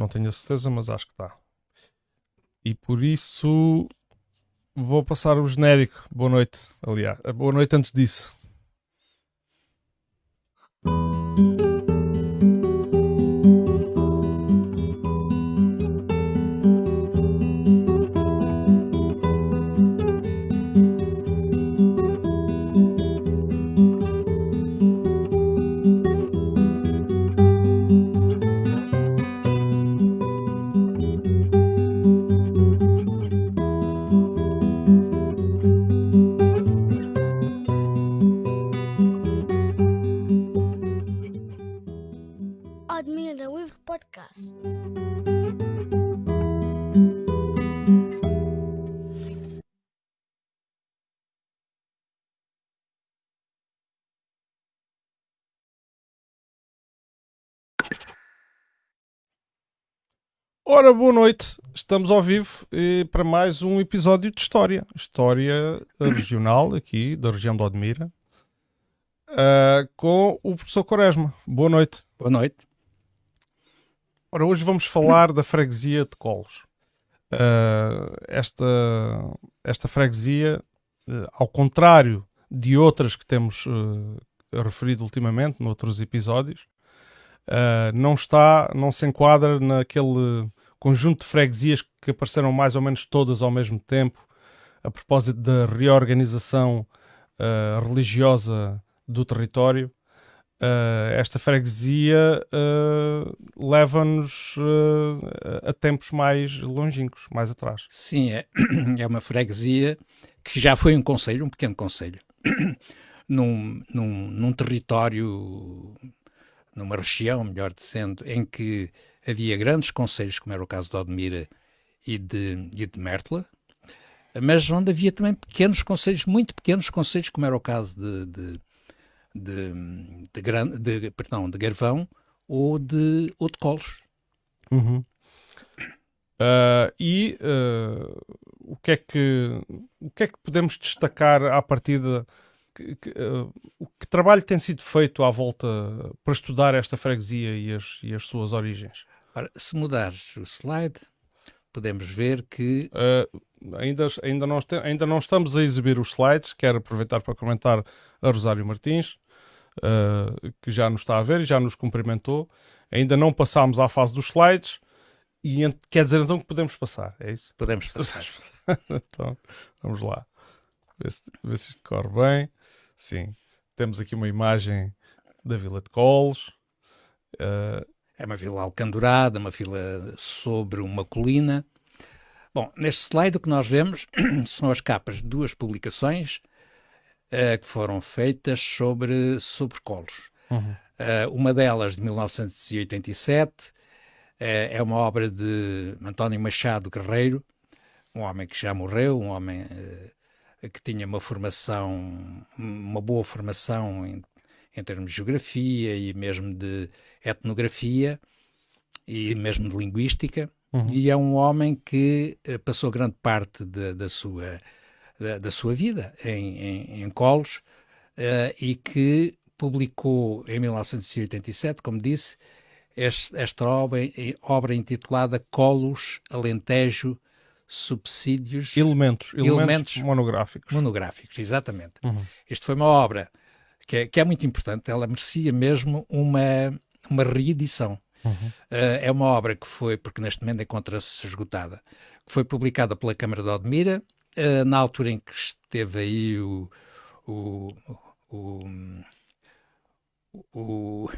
Não tenho a certeza, mas acho que está. E por isso vou passar o genérico. Boa noite, aliás. Boa noite antes disso. Noite. Estamos ao vivo eh, para mais um episódio de História. História regional aqui da região de Odmira. Uh, com o professor Quaresma. Boa noite. Boa noite. Ora, hoje vamos falar da freguesia de Colos. Uh, esta, esta freguesia, uh, ao contrário de outras que temos referido ultimamente, noutros episódios, não está, não se enquadra naquele conjunto de freguesias que apareceram mais ou menos todas ao mesmo tempo, a propósito da reorganização uh, religiosa do território. Uh, esta freguesia uh, leva-nos a tempos mais longínquos, mais atrás. Sim, é, é uma freguesia que já foi um conselho, um pequeno conselho, num, num, num território, numa região, melhor dizendo, em que havia grandes conselhos, como era o caso de Odmira e de, e de Mertla, mas onde havia também pequenos conselhos, muito pequenos conselhos, como era o caso de, de, de, de, de perdão, de Garvão ou de, ou de Colos. Uhum. Uh, e uh, o, que é que, o que é que podemos destacar à partida? Que, que, uh, que trabalho tem sido feito à volta para estudar esta freguesia e as, e as suas origens? Ora, se mudares o slide, podemos ver que. Uh, ainda, ainda, não ainda não estamos a exibir os slides. Quero aproveitar para comentar a Rosário Martins, uh, que já nos está a ver e já nos cumprimentou. Ainda não passámos à fase dos slides. E quer dizer então que podemos passar, é isso? Podemos passar. então, vamos lá. Ver se, ver se isto corre bem. Sim. Temos aqui uma imagem da Vila de Coles. Uh, é uma vila alcandurada, uma vila sobre uma colina. Bom, neste slide o que nós vemos são as capas de duas publicações uh, que foram feitas sobre, sobre colos. Uhum. Uh, uma delas de 1987 uh, eh, é uma obra de António Machado Guerreiro, um homem que já morreu, um homem que tinha uma formação, uma boa formação em, em termos de geografia e mesmo de etnografia e mesmo de linguística, uhum. e é um homem que uh, passou grande parte de, da, sua, da, da, sua vida em, em, em Colos uh, e que publicou em 1987, como disse, este, esta obra, obra intitulada Colos, Alentejo, Subsídios... Elementos, elementos, elementos monográficos. Monográficos, exatamente. Uhum. Isto foi uma obra que é, que é muito importante, ela merecia mesmo uma uma reedição. Uhum. Uh, é uma obra que foi, porque neste momento encontra-se esgotada, que foi publicada pela Câmara de Odmira, uh, na altura em que esteve aí o, o, o, o,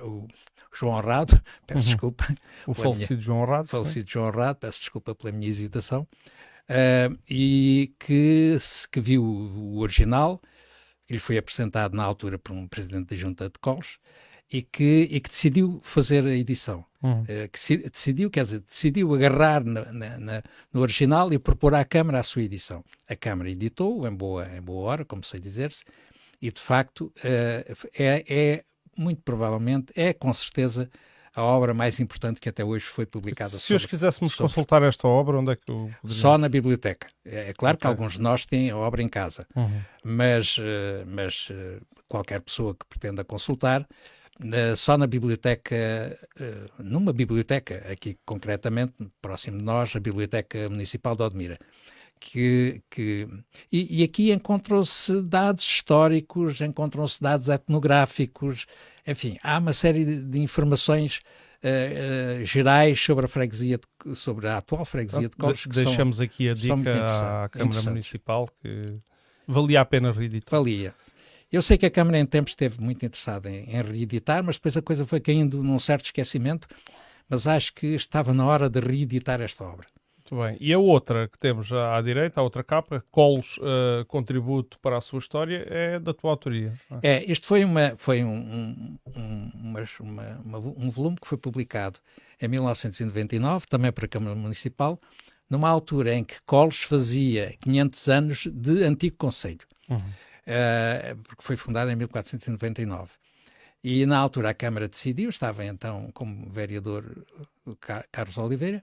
o João Honrado, peço uhum. desculpa. O falecido João Honrado. falecido João Honrado, peço desculpa pela minha hesitação. Uh, e que, que viu o original, ele foi apresentado na altura por um presidente da Junta de Colos, e que, e que decidiu fazer a edição. Uhum. Uh, que se, decidiu, quer dizer, decidiu agarrar na, na, na, no original e propor à Câmara a sua edição. A Câmara editou em boa, em boa hora, como sei dizer-se, e de facto uh, é, é, muito provavelmente, é com certeza a obra mais importante que até hoje foi publicada. Se hoje quiséssemos sobre... consultar esta obra, onde é que eu poderia... Só na biblioteca. É, é claro okay. que alguns de nós têm a obra em casa, uhum. mas, uh, mas uh, qualquer pessoa que pretenda consultar só na biblioteca, numa biblioteca, aqui concretamente, próximo de nós, a Biblioteca Municipal de Odmira. Que, que, e, e aqui encontram-se dados históricos, encontram-se dados etnográficos, enfim, há uma série de, de informações uh, uh, gerais sobre a freguesia, de, sobre a atual freguesia de. De, deixamos são, aqui a dica à Câmara Municipal que valia a pena reeditar. Valia. Eu sei que a Câmara em tempos esteve muito interessada em, em reeditar, mas depois a coisa foi caindo num certo esquecimento, mas acho que estava na hora de reeditar esta obra. Muito bem. E a outra que temos à direita, a outra capa, Colos, uh, contributo para a sua história, é da tua autoria. É, este foi, uma, foi um, um, uma, uma, um volume que foi publicado em 1999, também para a Câmara Municipal, numa altura em que Colos fazia 500 anos de antigo Conselho. Uhum. Uh, porque foi fundada em 1499. E na altura a Câmara decidiu, estava então como vereador Carlos Oliveira,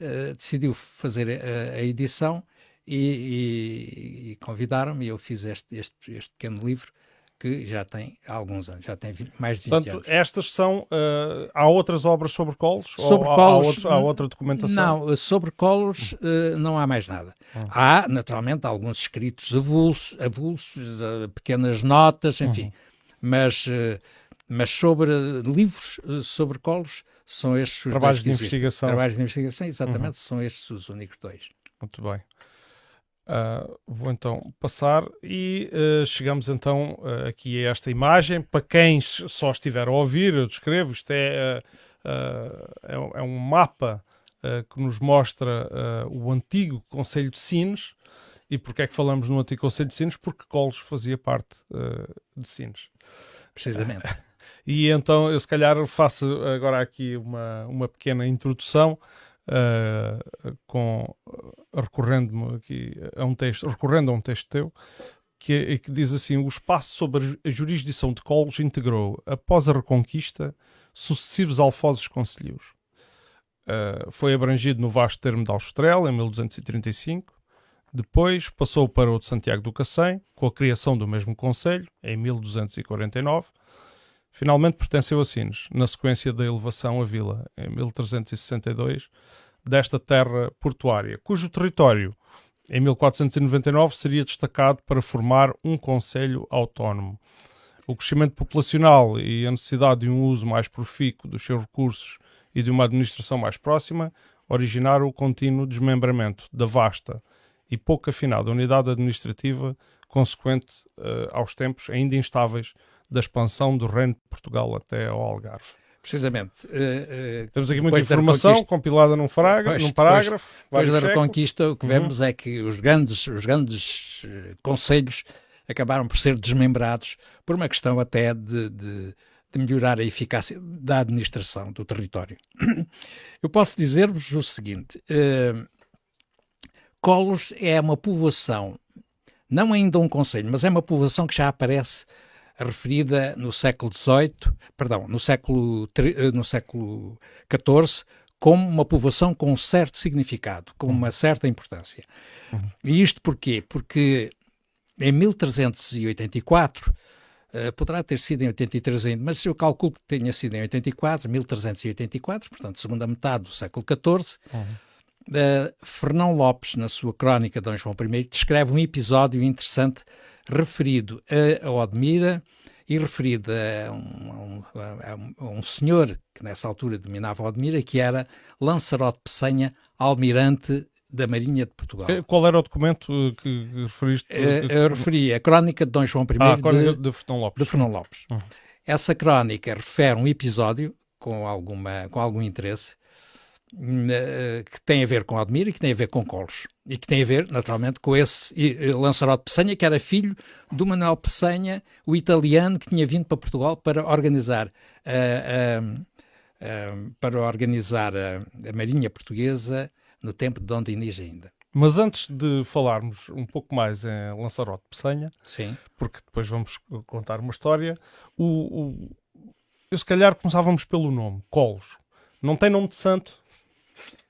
uh, decidiu fazer a, a edição e, e, e convidaram-me e eu fiz este, este, este pequeno livro que já tem alguns anos, já tem mais de 20 Portanto, anos. estas são. Uh, há outras obras sobre colos? Sobre ou colos. Há, há, outra documentação? Não, sobre colos uh, não há mais nada. Uhum. Há, naturalmente, alguns escritos avulsos, avulsos uh, pequenas notas, enfim. Uhum. Mas, mas sobre livros sobre colos são estes os Trabalhos de investigação. Trabalhos de investigação, exatamente, uhum. são estes os únicos dois. Muito bem. Uh, vou então passar e uh, chegamos então uh, aqui a esta imagem. Para quem só estiver a ouvir, eu descrevo, isto é, é, é, um mapa que nos mostra o antigo Conselho de Sines. E porquê é que falamos no antigo Conselho de Sines? Porque Coles fazia parte de Sines. Precisamente. e então eu se calhar faço agora aqui uma, uma pequena introdução uh, com recorrendo aqui a um texto, recorrendo a um texto teu, que, que diz assim: o espaço sobre a jurisdição de Colos integrou, após a Reconquista, sucessivos alfozes concelhos. Uh, foi abrangido no vasto termo de Alstrel, em 1235. Depois passou para o de Santiago do Cacém, com a criação do mesmo conselho, em 1249. Finalmente pertenceu a Sines, na sequência da elevação à vila, em 1362, desta terra portuária, cujo território, em 1499, seria destacado para formar um conselho autónomo. O crescimento populacional e a necessidade de um uso mais profícuo dos seus recursos e de uma administração mais próxima originaram o contínuo desmembramento da vasta e pouco afinada unidade administrativa consequente uh, aos tempos ainda instáveis da expansão do reino de Portugal até ao Algarve. Precisamente. Uh, uh, Temos aqui muita informação compilada num, fraga, num parágrafo. Depois, depois da Reconquista, o que uhum. vemos é que os grandes, os grandes uh, conselhos acabaram por ser desmembrados por uma questão até de, de, de melhorar a eficácia da administração do território. Eu posso dizer-vos o seguinte: Colos é uma povoação, não ainda um conselho, mas é uma povoação que já aparece referida no século XVIII, perdão, no século, eh, no século XIV, como uma povoação com um certo significado, com uma certa importância. Uhum. E isto porquê? Porque em 1384, uh, poderá ter sido em 83 ainda, mas eu calculo que tenha sido em 84, 1384, portanto, segunda metade do século XIV, uhum. uh, Fernão Lopes, na sua crónica de Dom João I, descreve um episódio interessante referido a, a Odmira e referido a um, a, um, a um, senhor que nessa altura dominava Odmira, que era Lanzarote Pessanha, almirante da Marinha de Portugal. Qual era o documento que referiste? Eu, eu referi a Crónica de Dom João I ah, de, de Fernão Lopes. De Fernão Lopes. Uhum. Essa crónica refere um episódio com, alguma, com algum interesse eh, que tem a ver com Admira e que tem a ver com Colos. E que tem a ver, naturalmente, com esse Lanzarote Pessanha, que era filho do Manuel Pessanha, o italiano que tinha vindo para Portugal para organizar, uh, uh, uh, para organizar a, a, Marinha Portuguesa no tempo de Dom Dinis ainda. Mas antes de falarmos um pouco mais em Lanzarote Pessanha, Sim. porque depois vamos contar uma história, o, o, eu se calhar começávamos pelo nome, Colos. Não tem nome de santo,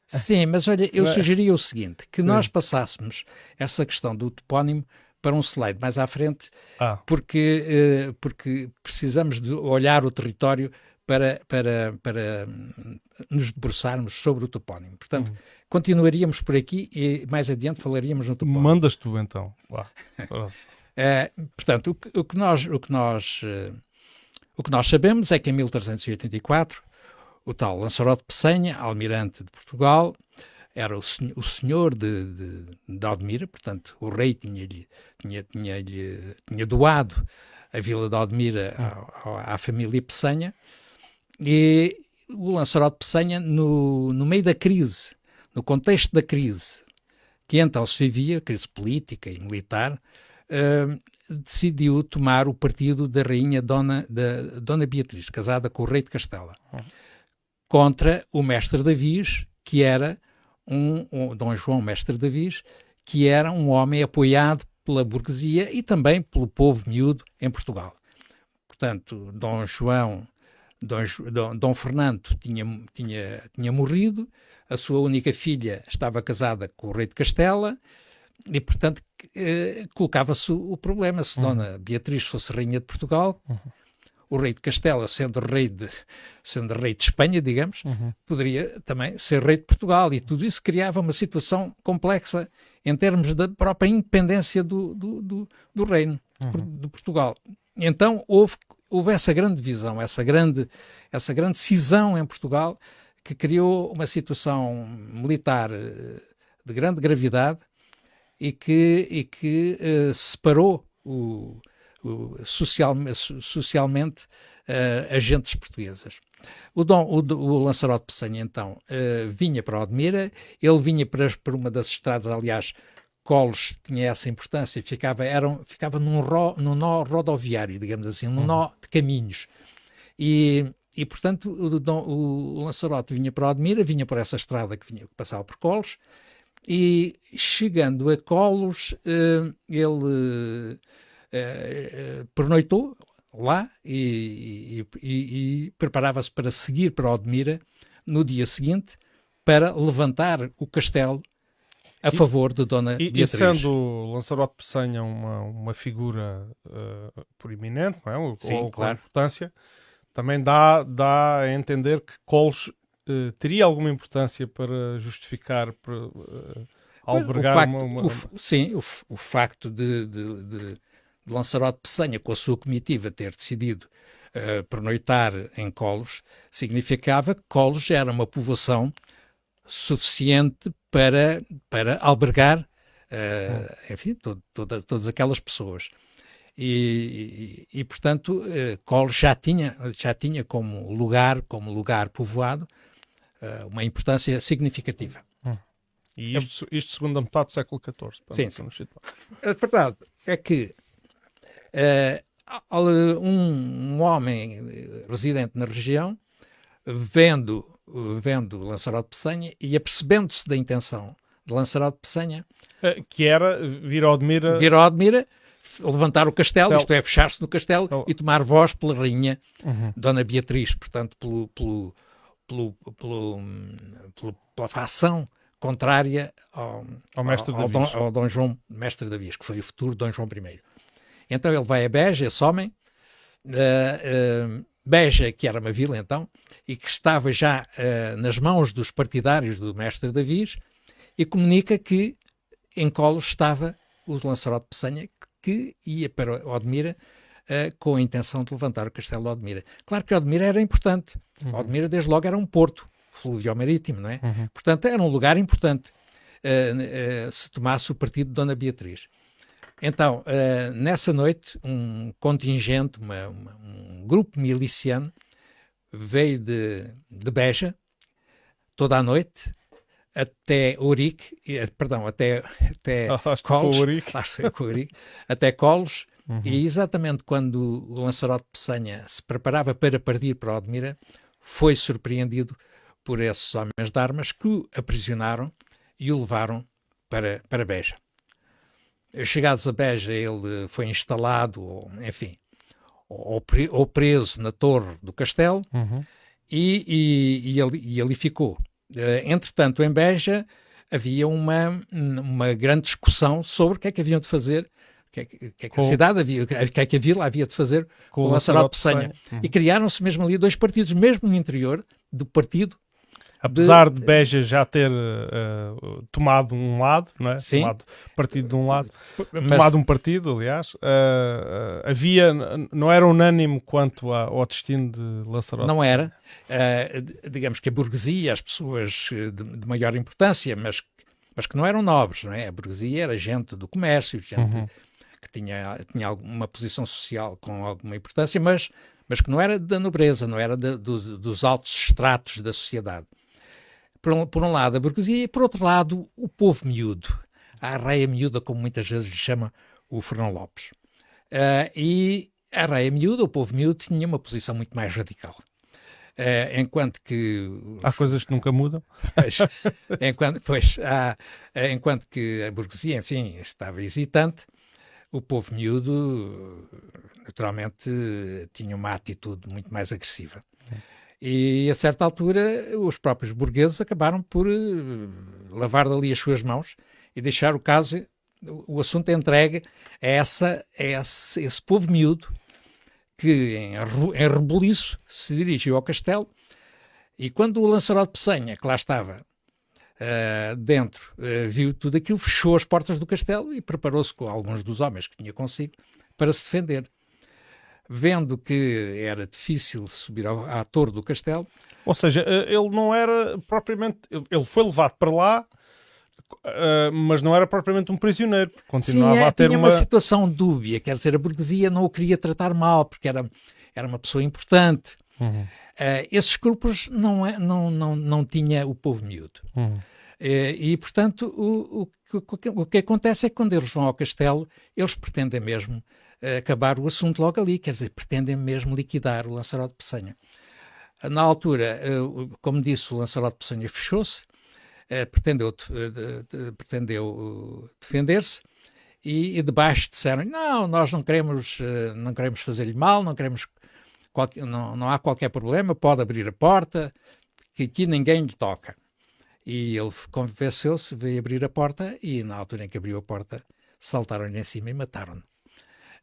Sim, mas olha, eu sugeria o seguinte: que Sim. nós passássemos essa questão do topónimo para um slide mais à frente, ah. porque, uh, porque precisamos de olhar o território para, para, para nos debruçarmos sobre o topónimo. Portanto, uhum. continuaríamos por aqui e mais adiante falaríamos no topónimo. Mandas tu então. é, portanto, o que, o que, nós, o, que nós, uh, o que nós sabemos é que em 1384 o tal Lanzarote Pessanha, almirante de Portugal, era o, senhor, o senhor de, de, de Aldemira, portanto, o rei tinha-lhe tinha, tinha, tinha doado a vila de Aldemira à, à família Pessanha, e o Lanzarote Pessanha, no, no meio da crise, no contexto da crise, que então se vivia, crise política e militar, uh, decidiu tomar o partido da rainha Dona, da, Dona Beatriz, casada com o rei de Castela, uhum. Contra o mestre Davis, que era um, um, Dom João Mestre Davis, que era um homem apoiado pela burguesia e também pelo povo miúdo em Portugal. Portanto, Dom João Dom, Dom, Dom Fernando tinha, tinha, tinha morrido, a sua única filha estava casada com o rei de Castela e, portanto, eh, colocava-se o problema se uhum. Dona Beatriz fosse rainha de Portugal, uhum. O rei de Castela, sendo rei de, sendo rei de Espanha, digamos, uhum. poderia também ser rei de Portugal e tudo isso criava uma situação complexa em termos da própria independência do, do, do, do reino uhum. de Portugal. Então houve houve essa grande visão, essa grande, essa grande cisão em Portugal que criou uma situação militar eh, de grande gravidade e que, e que uh, separou o social, socialmente uh, agentes portuguesas. O, Dom, o, o Pessanha, então, uh, vinha para Odmira, ele vinha para, para uma das estradas, aliás, Colos tinha essa importância, ficava, eram, ficava num, ro, num nó rodoviário, digamos assim, num uhum. nó de caminhos. E, e portanto, o, o, o Lanzarote vinha para Odmira, vinha por essa estrada que, vinha, que passava por Colos, e chegando a Colos, uh, ele uh, pernoitou lá e, e, e, e preparava-se para seguir para Odmira no dia seguinte para levantar o castelo a favor de Dona e, Beatriz. E sendo Lanzarote Pessanha uma, uma figura uh, proeminente, não é? Ou, Sim, ou claro. com importância, também dá, dá a entender que Coles uh, teria alguma importância para justificar, para uh, albergar o facto, uma, uma... O, sim, o, o facto de, de, de, Lanzarote Pessanha, com a sua comitiva, ter decidido uh, pernoitar em Colos, significava que Colos era uma povoação suficiente para, para albergar, uh, enfim, todo, toda, todas aquelas pessoas. E, e, e portanto, uh, Col já tinha, já tinha como lugar, como lugar povoado, uh, uma importância significativa. Hum. E isto, isto segundo a metade do século XIV. Sim, sim. A verdade é que um, um homem residente na região, vendo vendo Lanzarote Pessanha e apercebendo-se da intenção de Lanzarote Pessanha. Eh, que era vir ao Admira... Vir ao Admira, levantar o castelo, isto é, fechar-se no castelo oh. e tomar voz pela rainha uhum. Dona Beatriz, portanto, pelo, pelo, pelo, pelo, pela facção contrária ao, ao, mestre ao, ao, Dom, ao Dom João, mestre Davis, que foi o futuro Dom João I. Então ele vai a Beja, esse homem, uh, uh, Beja, que era uma vila então, e que estava já uh, nas mãos dos partidários do mestre Davis, e comunica que em colo estava o Lanzarote Pessanha, que ia para Odmira uh, com a intenção de levantar o castelo de Odmira. Claro que Odmira era importante. Uhum. Odmira, desde logo, era um porto fluvio-marítimo, não é? Uhum. Portanto, era um lugar importante uh, se tomasse o partido de Dona Beatriz. Então, uh, nessa noite, um contingente, uma, uma, um grupo miliciano veio de, de Beja toda a noite até Ourique, perdão, até, até Colos, até Colos, uhum. e exatamente quando o Lançarote Pessanha se preparava para partir para Odmira, foi surpreendido por esses homens de armas que o aprisionaram e o levaram para, para Beja. Chegados a Beja, ele foi instalado, ou, enfim, ou, ou, preso na torre do castelo uhum. e, e, e, ali, e ali ficou. Uh, entretanto, em Beja havia uma, uma grande discussão sobre o que é que haviam de fazer, que, é que, que, é que a cidade havia, que é que a vila havia de fazer com, o Lanzarote Pessanha. Uhum. E criaram-se mesmo ali dois partidos, mesmo no interior do partido Apesar de, de Beja já ter uh, tomado um lado, não é? Sim. Tomado partido de um lado, Mas... tomado um partido, aliás, uh, uh, havia, não era unânime quanto ao destino de Lanzarote. Não era. digamos que a burguesia, as pessoas de, de, maior importância, mas, mas que não eram nobres, não é? A burguesia era gente do comércio, gente uhum. que tinha, tinha alguma posição social com alguma importância, mas, mas que não era da nobreza, não era de, dos, dos altos estratos da sociedade por um, por um lado a burguesia e por outro lado o povo miúdo, a arreia miúda, como muitas vezes lhe chama o Fernão Lopes. Uh, e a arreia miúda, o povo miúdo, tinha uma posição muito mais radical. Uh, enquanto que... Há coisas que nunca mudam. Pois, enquanto, pois, há, enquanto que a burguesia, enfim, estava hesitante, o povo miúdo, naturalmente, tinha uma atitude muito mais agressiva. E a certa altura os próprios burgueses acabaram por uh, lavar dali as suas mãos e deixar o caso, o, assunto entregue a, essa, a esse, esse povo miúdo que em, em rebuliço se dirigiu ao castelo. E quando o Lançarote Pessanha, que lá estava uh, dentro, uh, viu tudo aquilo, fechou as portas do castelo e preparou-se com alguns dos homens que tinha consigo para se defender vendo que era difícil subir ao, à torre do castelo. Ou seja, eh, ele não era propriamente. Ele foi levado para lá, uh, mas não era propriamente um prisioneiro. Continuava Sim, é, a ter tinha uma... uma situação dúbia, quer dizer, a burguesia não o queria tratar mal, porque era, era uma pessoa importante. Uhum. Uh, esses escrúpulos não, é, não, não, não tinha o povo miúdo. Uhum. Uh, e, portanto, o, o, o, o que acontece é que quando eles vão ao castelo, eles pretendem mesmo acabar o assunto logo ali, quer dizer, pretendem mesmo liquidar o Lançarote de Pessanha. Na altura, eh, como disse, o Lançarote de Pessanha fechou-se, eh, pretendeu, pretendeu defender-se, e, e debaixo disseram, não, nós não queremos, eh, não queremos fazer-lhe mal, não queremos, não, não há qualquer problema, pode abrir a porta, que aqui ninguém lhe toca. E ele convenceu-se, veio abrir a porta e na altura em que abriu a porta saltaram-lhe em cima e mataram-no.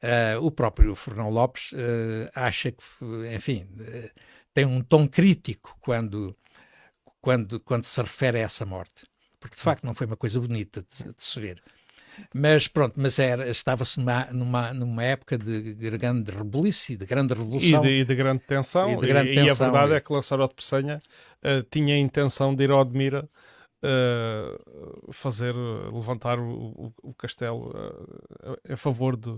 Uh, o próprio Fernão Lopes uh, acha que, enfim, uh, tem um tom crítico quando, quando, quando se refere a essa morte, porque de facto não foi uma coisa bonita de, de se ver. Mas pronto, mas era, estava-se numa, numa, numa época de grande rebuliço, de grande revolução. E de, e de grande tensão. E, de grande e, tensão, e a verdade e... é que Lançarote Pessanha tinha a intenção de ir ao Admira fazer, levantar o, o, o castelo a favor de,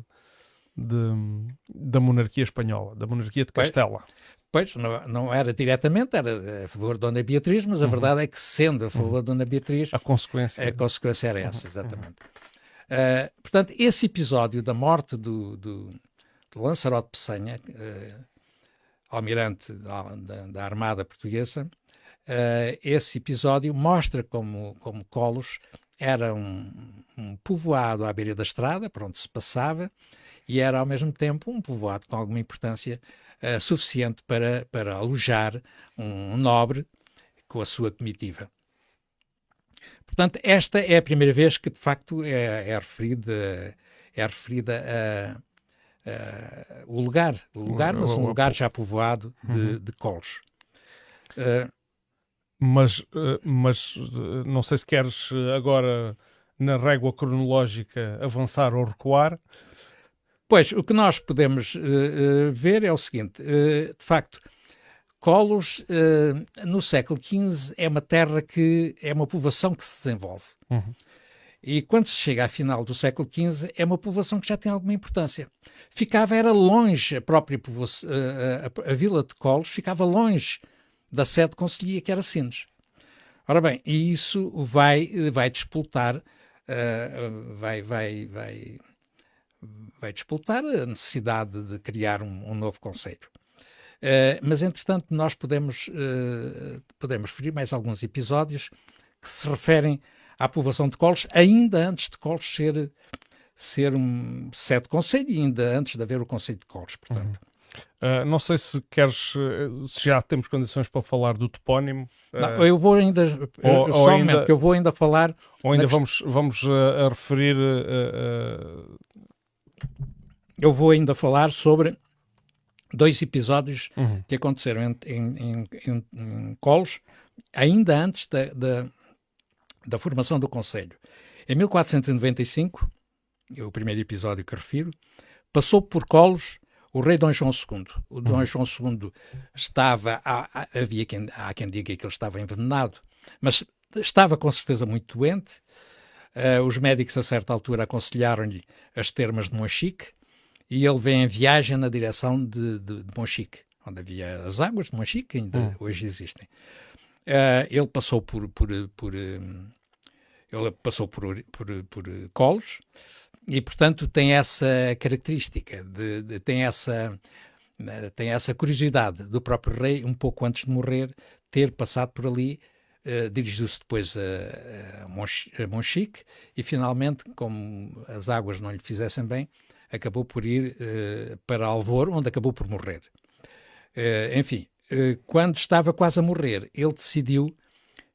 de, da monarquia espanhola, da monarquia de Castela. Pois, não, não, era diretamente, era a favor de Dona Beatriz, mas a uhum. verdade é que, sendo a favor uhum. de Dona Beatriz, a consequência, a consequência era essa, uhum. exatamente. Uh, portanto, esse episódio da morte do, do, do Lanzarote Pessanha, uh, almirante da, da, da, Armada Portuguesa, uh, esse episódio mostra como, como Colos era um, um povoado à beira da estrada, por onde se passava, e era ao mesmo tempo um povoado com alguma importância uh, suficiente para, para alojar um, um nobre com a sua comitiva. Portanto, esta é a primeira vez que de facto é, é referida, é referida a, a, o lugar, o lugar, mas um lugar já povoado de, uhum. de colos. Uh, mas, uh, mas não sei se queres agora na régua cronológica avançar ou recuar. Pois, o que nós podemos uh, uh, ver é o seguinte: uh, de facto, Colos, no século XV, é uma terra que é uma povoação que se desenvolve. Uhum. E quando se chega à final do século XV, é uma povoação que já tem alguma importância. Ficava, era longe, a própria povoação, a, a, vila de Colos ficava longe da sede conselhia, que era Sines. Ora bem, e isso vai, vai despoltar, vai, vai, vai vai disputar a necessidade de criar um, um novo conceito. Uh, mas, entretanto, nós podemos, uh, podemos referir mais alguns episódios que se referem à povoação de Colos, ainda antes de Colos ser, ser um sede conselho e ainda antes de haver o conceito de Colos, portanto. Uhum. Uh, não sei se queres, se já temos condições para falar do topónimo. Não, eu vou ainda, ou, ou ainda, eu vou ainda falar. Ou ainda vamos, vamos a referir eu vou ainda falar sobre dois episódios uhum. que aconteceram em, em, em, em, Colos, ainda antes da, da, da formação do Conselho. Em 1495, é o primeiro episódio que refiro, passou por Colos o rei Dom João II. O Dom uhum. João II estava, há, havia quem, há quem diga que ele estava envenenado, mas estava com certeza muito doente. Uh, os médicos a certa altura aconselharam-lhe as termas de Monchique e ele vem em viagem na direção de, de, de Monchique, onde havia as águas de Monchique, que ainda uhum. hoje existem. Uh, ele passou por, por, por um, ele passou por, por, por colos e, portanto, tem essa característica, de, de, tem, essa, tem essa curiosidade do próprio rei, um pouco antes de morrer, ter passado por ali. Uh, dirigiu-se depois a, a, Monchique e finalmente, como as águas não lhe fizessem bem, acabou por ir uh, para Alvor, onde acabou por morrer. Uh, enfim, quando estava quase a morrer, ele decidiu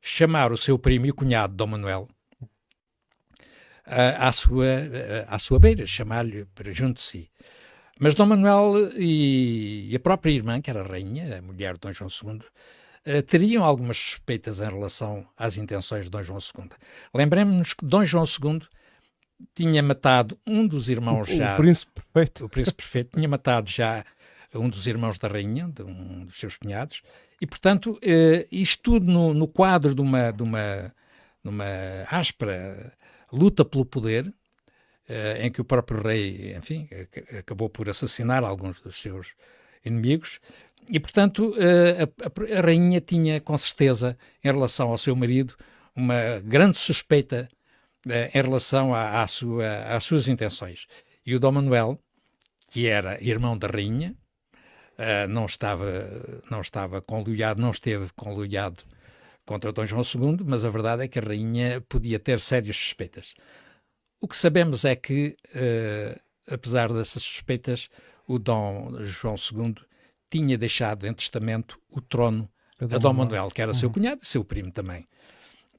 chamar o seu primo e cunhado, Dom Manuel, à, sua, à sua beira, chamar-lhe para junto de si. Mas Dom Manuel e, a própria irmã, que era a rainha, a mulher de Dom João II, Uh, teriam algumas suspeitas em relação às intenções de Dom João II. Lembremos-nos que Dom João II tinha matado um dos irmãos o, já. O príncipe perfeito. O príncipe perfeito tinha matado já um dos irmãos da rainha, de um dos seus cunhados, e portanto, uh, isto tudo no, no, quadro de uma, de uma, de uma áspera luta pelo poder, eh, em que o próprio rei, enfim, acabou por assassinar alguns dos seus inimigos. E, portanto, eh, a, a, rainha tinha, com certeza, em relação ao seu marido, uma grande suspeita eh, em relação à, à sua, às suas intenções. E o Dom Manuel, que era irmão da rainha, não estava, não estava conluiado, não esteve conluiado contra Dom João II, mas a verdade é que a rainha podia ter sérias suspeitas. O que sabemos é que, apesar dessas suspeitas, o Dom João II tinha deixado em testamento o trono a Dom, Dom Manuel, que era uhum. seu cunhado e seu primo também.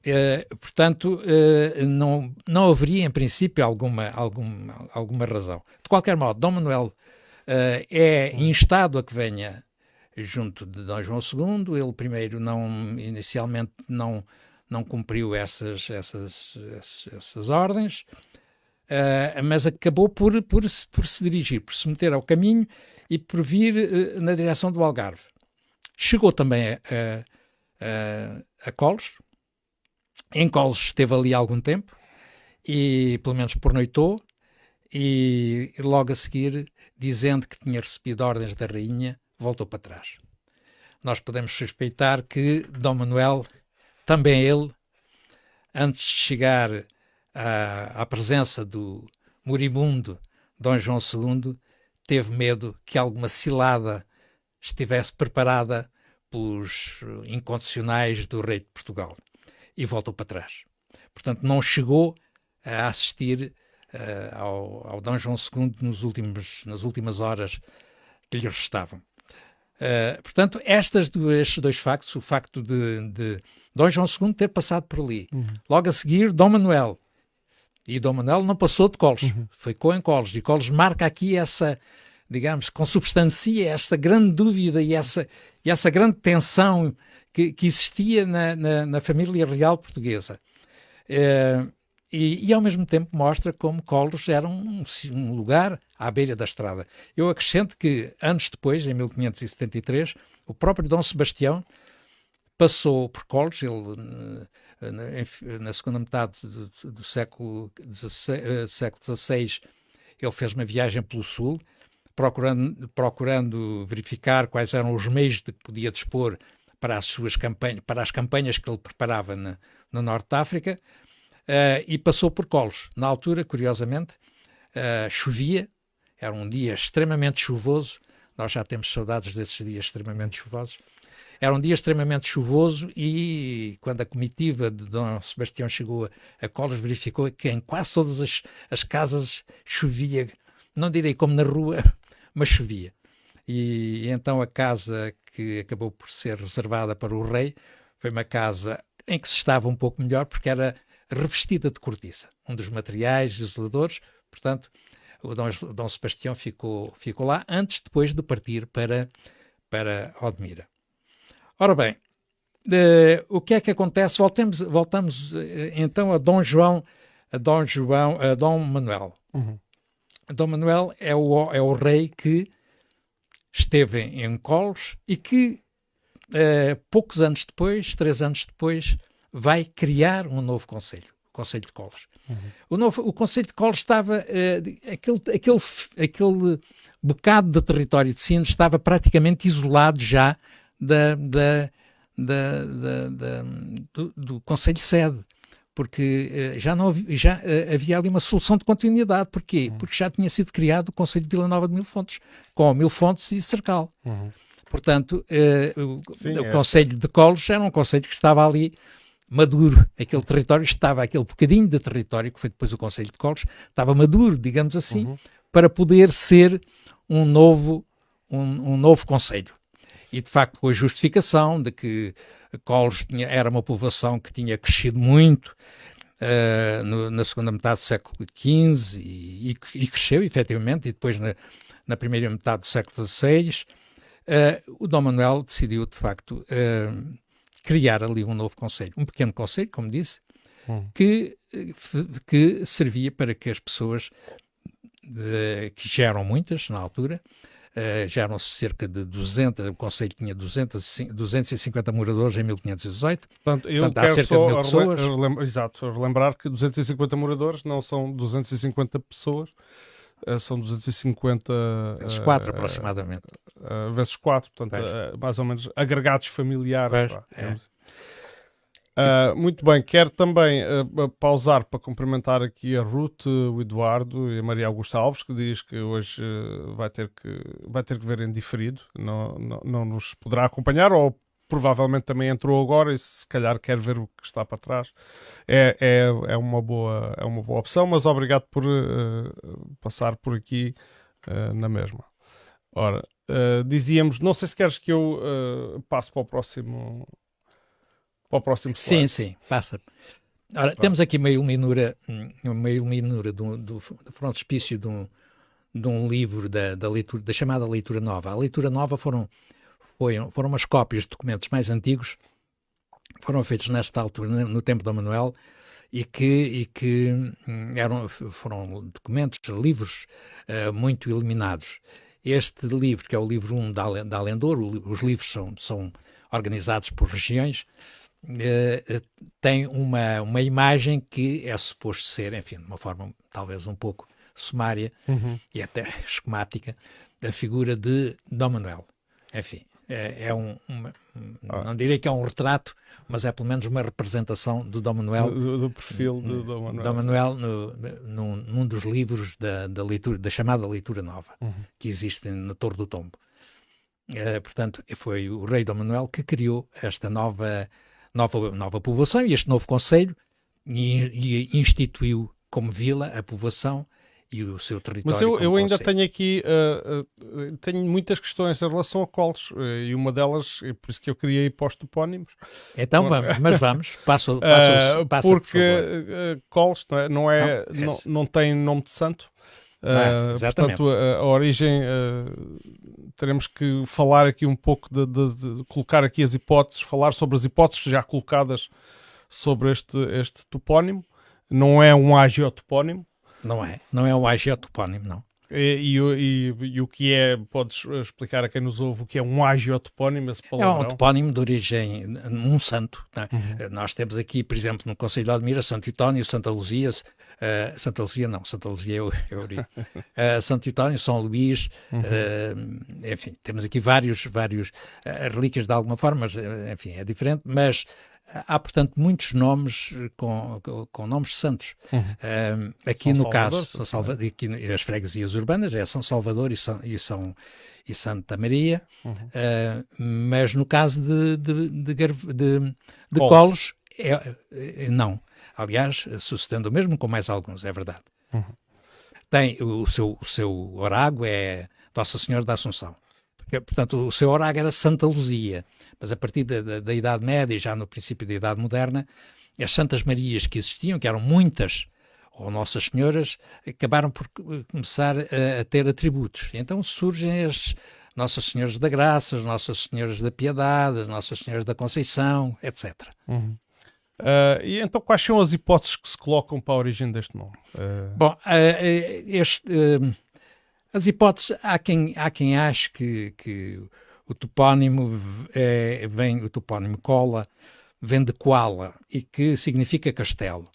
Uh, portanto, uh, não, não haveria em princípio alguma, alguma, alguma razão. De qualquer modo, Dom Manuel uh, é instado a que venha junto de Dom João II. Ele primeiro não, inicialmente não, não cumpriu essas, essas, essas, essas ordens, mas acabou por, por, por se dirigir, por se meter ao caminho e por vir uh, na direção do Algarve. Chegou também a, a, a Coles. Em Coles esteve ali algum tempo e pelo menos pornoitou e logo a seguir, dizendo que tinha recebido ordens da rainha, voltou para trás. Nós podemos suspeitar que Dom Manuel, também ele, antes de chegar à, à presença do moribundo Dom João II, teve medo que alguma cilada estivesse preparada pelos incondicionais do rei de Portugal e voltou para trás. Portanto, não chegou a assistir uh, ao, ao Dom João II nos últimos, nas últimas horas que lhe restavam. Uh, portanto, estas duas, estes dois factos, o facto de, de Dom João II ter passado por ali, uhum. logo a seguir Dom Manuel, e Dom Manuel não passou de Colos, uhum. ficou em Colos, e Colos marca aqui essa, digamos, consubstancia essa grande dúvida e essa, e essa grande tensão que, que existia na, na, na, família real portuguesa. Uh, e, e, ao mesmo tempo mostra como Colos era um, um, lugar à beira da estrada. Eu acrescento que, anos depois, em 1573, o próprio Dom Sebastião passou por Colos, ele eh, na segunda metade do, do século XVI, século XVI, ele fez uma viagem pelo sul, procurando, procurando verificar quais eram os meios de que podia dispor para as suas campanhas, para as campanhas que ele preparava na, no Norte de África, uh, e passou por Colos. Na altura, curiosamente, uh, chovia, era um dia extremamente chuvoso, nós já temos saudades desses dias extremamente chuvosos. Era um dia extremamente chuvoso e quando a comitiva de Dom Sebastião chegou a, Colos, verificou que em quase todas as, as casas chovia, não direi como na rua, mas chovia. E, e então a casa que acabou por ser reservada para o rei foi uma casa em que se estava um pouco melhor porque era revestida de cortiça, um dos materiais isoladores, portanto, o Dom, Dom Sebastião ficou, ficou lá antes, depois de partir para, para Odmira. Ora bem, uh, o que é que acontece? Voltamos, voltamos uh, então a Dom João, a Dom João, a Dom Manuel. Uhum. Dom Manuel é o, é o rei que esteve em Colos e que uh, poucos anos depois, três anos depois, vai criar um novo conselho, o Conselho de Colos. Uhum. O, novo, o Conselho de Colos estava, aquele, aquele, aquele bocado de território de Sines estava praticamente isolado já da, da, da, da do, do Conselho Sede porque uh, já, não havia, já uh, havia ali uma solução de continuidade. Porquê? Uhum. Porque já tinha sido criado o Conselho de Vila Nova de Mil Fontes, com Mil Fontes e Cercal. Uhum. Portanto, uh, o, Sim, o é. Conselho de Colos era um conselho que estava ali maduro. Aquele território estava, aquele bocadinho de território, que foi depois o Conselho de Colos, estava maduro, digamos assim, uhum. para poder ser um novo, um, um novo Conselho. E, de facto, com a justificação de que Colos tinha, era uma povoação que tinha crescido muito uh, no, na segunda metade do século XV e, e, e, cresceu, efetivamente, e depois na, na primeira metade do século XVI, uh, eh, o Dom Manuel decidiu, de facto, uh, criar ali um novo conselho, um pequeno conselho, como disse, hum. que, que servia para que as pessoas, que já eram muitas na altura, Uh, já eram cerca de 200, o Conselho tinha 200, 250 moradores em 1518. Portanto, eu Portanto, quero só de pessoas. Relembrar, exato, relembrar que 250 moradores não são 250 pessoas, uh, são 250... Vezes 4 uh, aproximadamente. vezes 4, portanto, mais ou menos agregados familiares. Pá, é. Uh, muito bem, quero também uh, pausar para cumprimentar aqui a Ruth, o Eduardo e a Maria Augusta Alves, que diz que hoje uh, vai, ter que, vai ter que ver em diferido, não, não, não nos poderá acompanhar, ou provavelmente também entrou agora e se calhar quer ver o que está para trás. É, é, é, uma, boa, é uma boa opção, mas obrigado por passar por aqui na mesma. Ora, dizíamos, não sei se queres que eu passe para o próximo para o próximo slide. Sim, sim, passa. Ora, temos aqui uma iluminura, uma iluminura do, do, do frontispício de um, de um livro da, da, leitura, da chamada leitura nova. A leitura nova foram, foi, foram umas cópias de documentos mais antigos, foram feitos nesta altura, no tempo do Manuel, e que, e que hum, eram, foram documentos, livros uh, muito iluminados. Este livro, que é o livro 1 da, da Alendor, os livros são, são organizados por regiões, uh, tem uma, uma imagem que é suposto ser, enfim, de uma forma talvez um pouco sumária uhum. e até esquemática, da figura de Dom Manuel. Enfim, é, é um, uma, ah. não direi que é um retrato, mas é pelo menos uma representação do Dom Manuel. Do, do perfil do Dom Manuel. Dom Manuel no, num, num, dos livros da, da, leitura, da chamada leitura nova, uhum. que existe na Torre do Tombo. Uh, portanto, foi o rei Dom Manuel que criou esta nova nova, nova povoação e este novo conselho e, e instituiu como vila a povoação e o seu território. Mas eu, eu ainda tenho aqui uh, uh, tenho muitas questões em relação a Coles uh, e uma delas, é por isso que eu criei pós topónimos. Então vamos, mas vamos, passo, passo, passo porque por Coles não, é, não, é, não, não, não, tem nome de santo. Uh, portanto, a, a origem uh, teremos que falar aqui um pouco de, de, de, colocar aqui as hipóteses, falar sobre as hipóteses já colocadas sobre este, este topónimo. Não é um agiotopónimo. Não é, não é um agiotopónimo, não. E, e, e, o que é, podes explicar a quem nos ouve o que é um agiotopónimo, esse palavrão? É um topónimo de origem, um santo. Né? Uhum. Nós temos aqui, por exemplo, no Conselho de Admira, Santo Itónio, Santa Luzia, uh, Santa Luzia não, Santa Luzia é o, uh, Santo Itónio, São Luís, uhum. uh, enfim, temos aqui vários, vários relíquias de alguma forma, mas, enfim, é diferente, mas há, portanto, muitos nomes com, com, com nomes santos. Uhum. Uh, aqui São no Salvador, caso, São Salvador, aqui, as freguesias urbanas é São Salvador e São, e São, e Santa Maria, uhum. uh, mas no caso de, de, de, de, de Colos, é, é, não. Aliás, sucedendo o mesmo com mais alguns, é verdade. Uhum. Tem o seu, o seu orágo é Nossa Senhora da Assunção. Porque, portanto, o seu orágo era Santa Luzia mas a partir da, da, da Idade Média, já no princípio da Idade Moderna, as Santas Marias que existiam, que eram muitas, ou Nossas Senhoras, acabaram por começar a, a ter atributos. Então surgem as Nossas Senhoras da Graça, as Nossas Senhoras da Piedade, as Nossas Senhoras da Conceição, etc. Uhum. Uh, e então, quais são as hipóteses que se colocam para a origem deste nome? Uh... Bom, uh, este, as hipóteses, há quem, há quem ache que, que o topónimo é, vem, o topónimo cola, vem de koala e que significa castelo.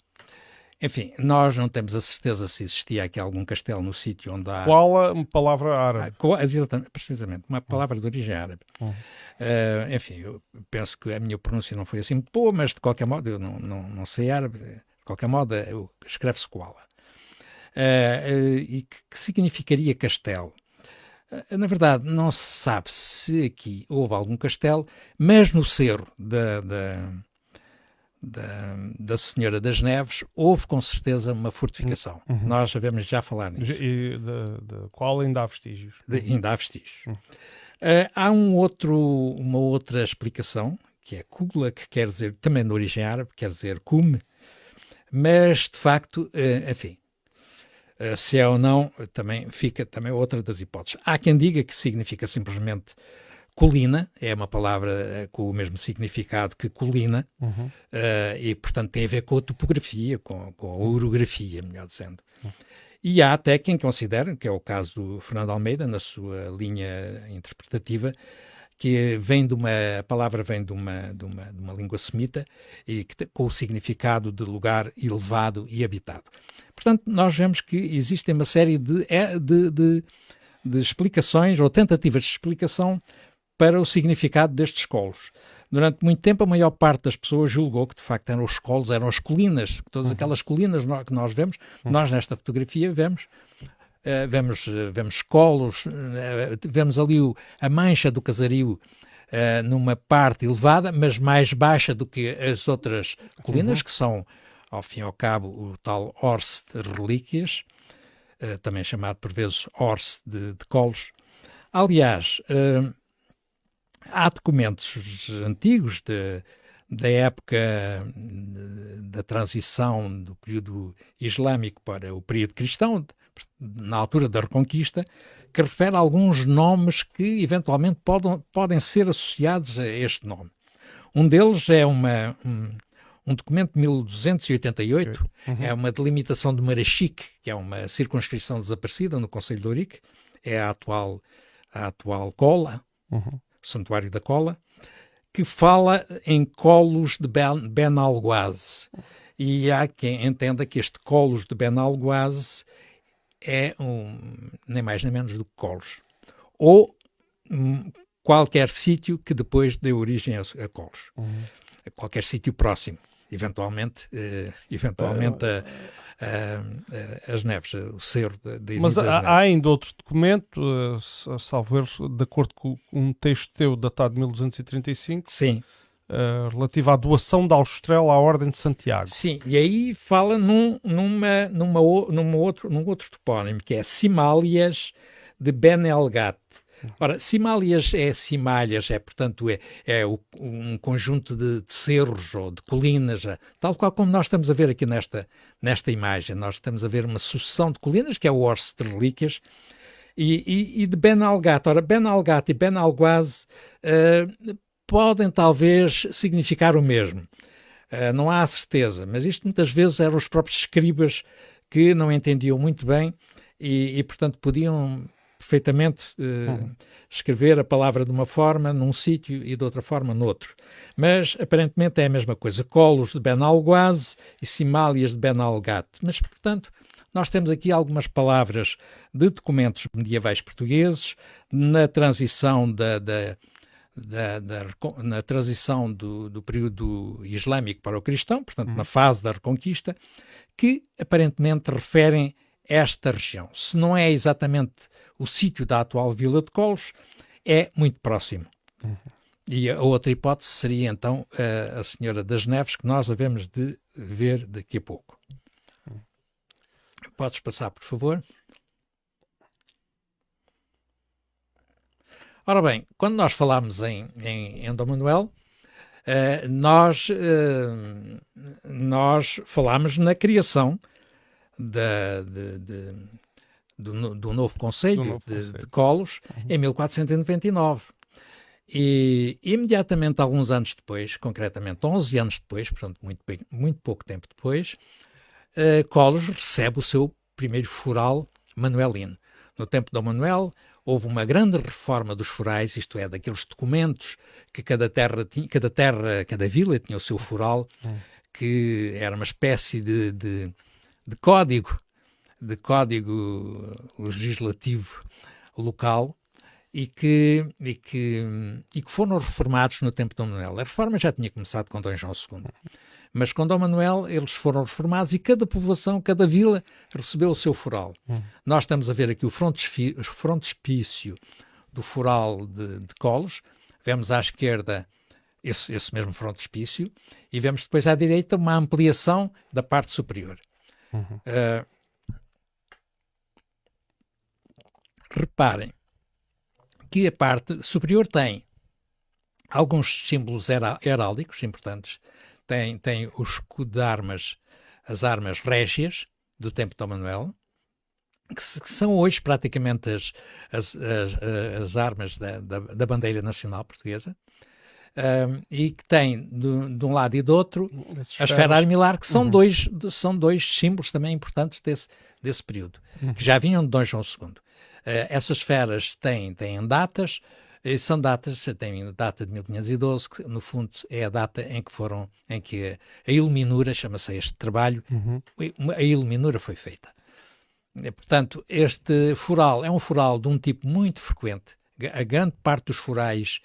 Enfim, nós não temos a certeza se existia aqui algum castelo no sítio onde há. Koala, uma palavra árabe. Ah, exatamente, precisamente, uma palavra de origem árabe. Uhum. Uh, enfim, eu penso que a minha pronúncia não foi assim muito boa, mas de qualquer modo, eu não, não, não sei árabe, de qualquer modo, escreve-se koala. Uh, uh, e que, que, significaria castelo? na verdade, não se sabe se aqui houve algum castelo, mas no cerro da, da da, da Senhora das Neves, houve com certeza uma fortificação. Uhum. Nós sabemos já falar nisso. E de, de qual ainda há vestígios? De, ainda há vestígios. Uhum. Uh, há um outro, uma outra explicação, que é Kugla, que quer dizer, também de origem árabe, quer dizer cume, mas de facto, uh, enfim, uh, se é ou não, também fica também outra das hipóteses. Há quem diga que significa simplesmente colina, é uma palavra eh, com o mesmo significado que colina, uhum. uh, e portanto tem a ver com a topografia, com, com a orografia, melhor dizendo. Uhum. E há até quem considera, que é o caso do Fernando Almeida, na sua linha interpretativa, que vem de uma, a palavra vem de uma, de uma, de uma língua semita e que, com o significado de lugar elevado e habitado. Portanto, nós vemos que existem uma série de, é, de, de, de explicações ou tentativas de explicação para o significado destes colos. Durante muito tempo, a maior parte das pessoas julgou que, de facto, eram os colos, eram as colinas, todas uhum. aquelas colinas que nós vemos, uhum. nós nesta fotografia vemos, uh, vemos, uh, vemos colos, uh, vemos ali o, a mancha do casario numa parte elevada, mas mais baixa do que as outras colinas, uhum. que são, ao fim e ao cabo, o tal Horse de relíquias, também chamado por vezes Horse de, de colos. Aliás, há documentos antigos de, da época da transição do período islâmico para o período cristão, na altura da Reconquista, que refere alguns nomes que eventualmente podem, podem ser associados a este nome. Um deles é uma, um, um documento de 1288, uhum. é uma delimitação de Marachique, que é uma circunscrição desaparecida no Conselho de Ourique, é a atual, a atual Cola. Uhum. Santuário da Cola, que fala em colos de Ben, Benalguaz. E há quem entenda que este colos de Benalguaz é um, nem mais nem menos do que colos. Ou um, qualquer sítio que depois dê origem a, a colos. Uhum. Qualquer sítio próximo. Eventualmente, uh, eventualmente uh, uh, as neves, o cerro de, Mas há, há, ainda outro documento, uh, salvo erro, de acordo com um texto teu datado de 1235. Sim. Uh, relativo à doação da Austrália à Ordem de Santiago. Sim, e aí fala num, numa, numa, numa outro, num outro topónimo, que é Simálias de Ben Elgat. Ora, Simálias é Simalhas, é portanto é, é um conjunto de, de, cerros ou de colinas, é, tal qual como nós estamos a ver aqui nesta, nesta imagem. Nós estamos a ver uma sucessão de colinas, que é o Orse de Relíquias, e, e, e, de Ben Algat. Ora, Ben Algat e Ben Alguaz uh, podem talvez significar o mesmo. Uh, não há certeza, mas isto muitas vezes eram os próprios escribas que não entendiam muito bem e, e portanto, podiam perfeitamente uh, escrever a palavra de uma forma num sítio e de outra forma noutro. Mas aparentemente é a mesma coisa. Colos de Ben Alguaz e Simálias de Ben Algat. Mas, portanto, nós temos aqui algumas palavras de documentos medievais portugueses na transição da, da da, da, na transição do, do, período islâmico para o cristão, portanto, na fase da Reconquista, que aparentemente referem esta região. Se não é exatamente o sítio da atual Vila de Colos, é muito próximo. Uhum. E a outra hipótese seria então a, a Senhora das Neves, que nós havemos de ver daqui a pouco. Uhum. Podes passar, por favor. Ora bem, quando nós falamos em, em, em Dom Manuel, uh, nós, uh, nós falamos na criação da, de, de, do, do, novo Conselho, do novo de, de, Colos uhum. em 1499. E imediatamente, alguns anos depois, concretamente 11 anos depois, portanto, muito, muito pouco tempo depois, uh, Colos recebe o seu primeiro foral manuelino. No tempo de Manuel, houve uma grande reforma dos forais, isto é, daqueles documentos que cada terra, tinha, cada terra, cada vila tinha o seu foral, uhum. que era uma espécie de, de, de código, de código legislativo local, e que, e, que, e que foram reformados no tempo de Dom Manuel. A reforma já tinha começado com Dom João II. Mas com Dom Manuel eles foram reformados e cada povoação, cada vila recebeu o seu foral. Hum. Nós estamos a ver aqui o frontispício do foral de, de Colos. Vemos à esquerda esse, esse mesmo frontispício e vemos depois à direita uma ampliação da parte superior. Uhum. Uh, reparem, que a parte superior tem alguns símbolos heráldicos importantes. Tem, tem o escudo de armas, as armas régias do tempo de Dom Manuel, que, são hoje praticamente as, as, as, as armas da, da, da, bandeira nacional portuguesa. Um, e que tem de, de, um lado e do outro a esfera armilar, que são, uhum. dois, são dois símbolos também importantes desse, desse período, uhum. que já vinham de Dom João II. Uh, essas esferas têm, têm datas, e são datas, têm data de 1512, que no fundo é a data em que foram, em que a iluminura, chama-se este trabalho, uhum. a iluminura foi feita. Portanto, este fural é um fural de um tipo muito frequente. A grande parte dos furais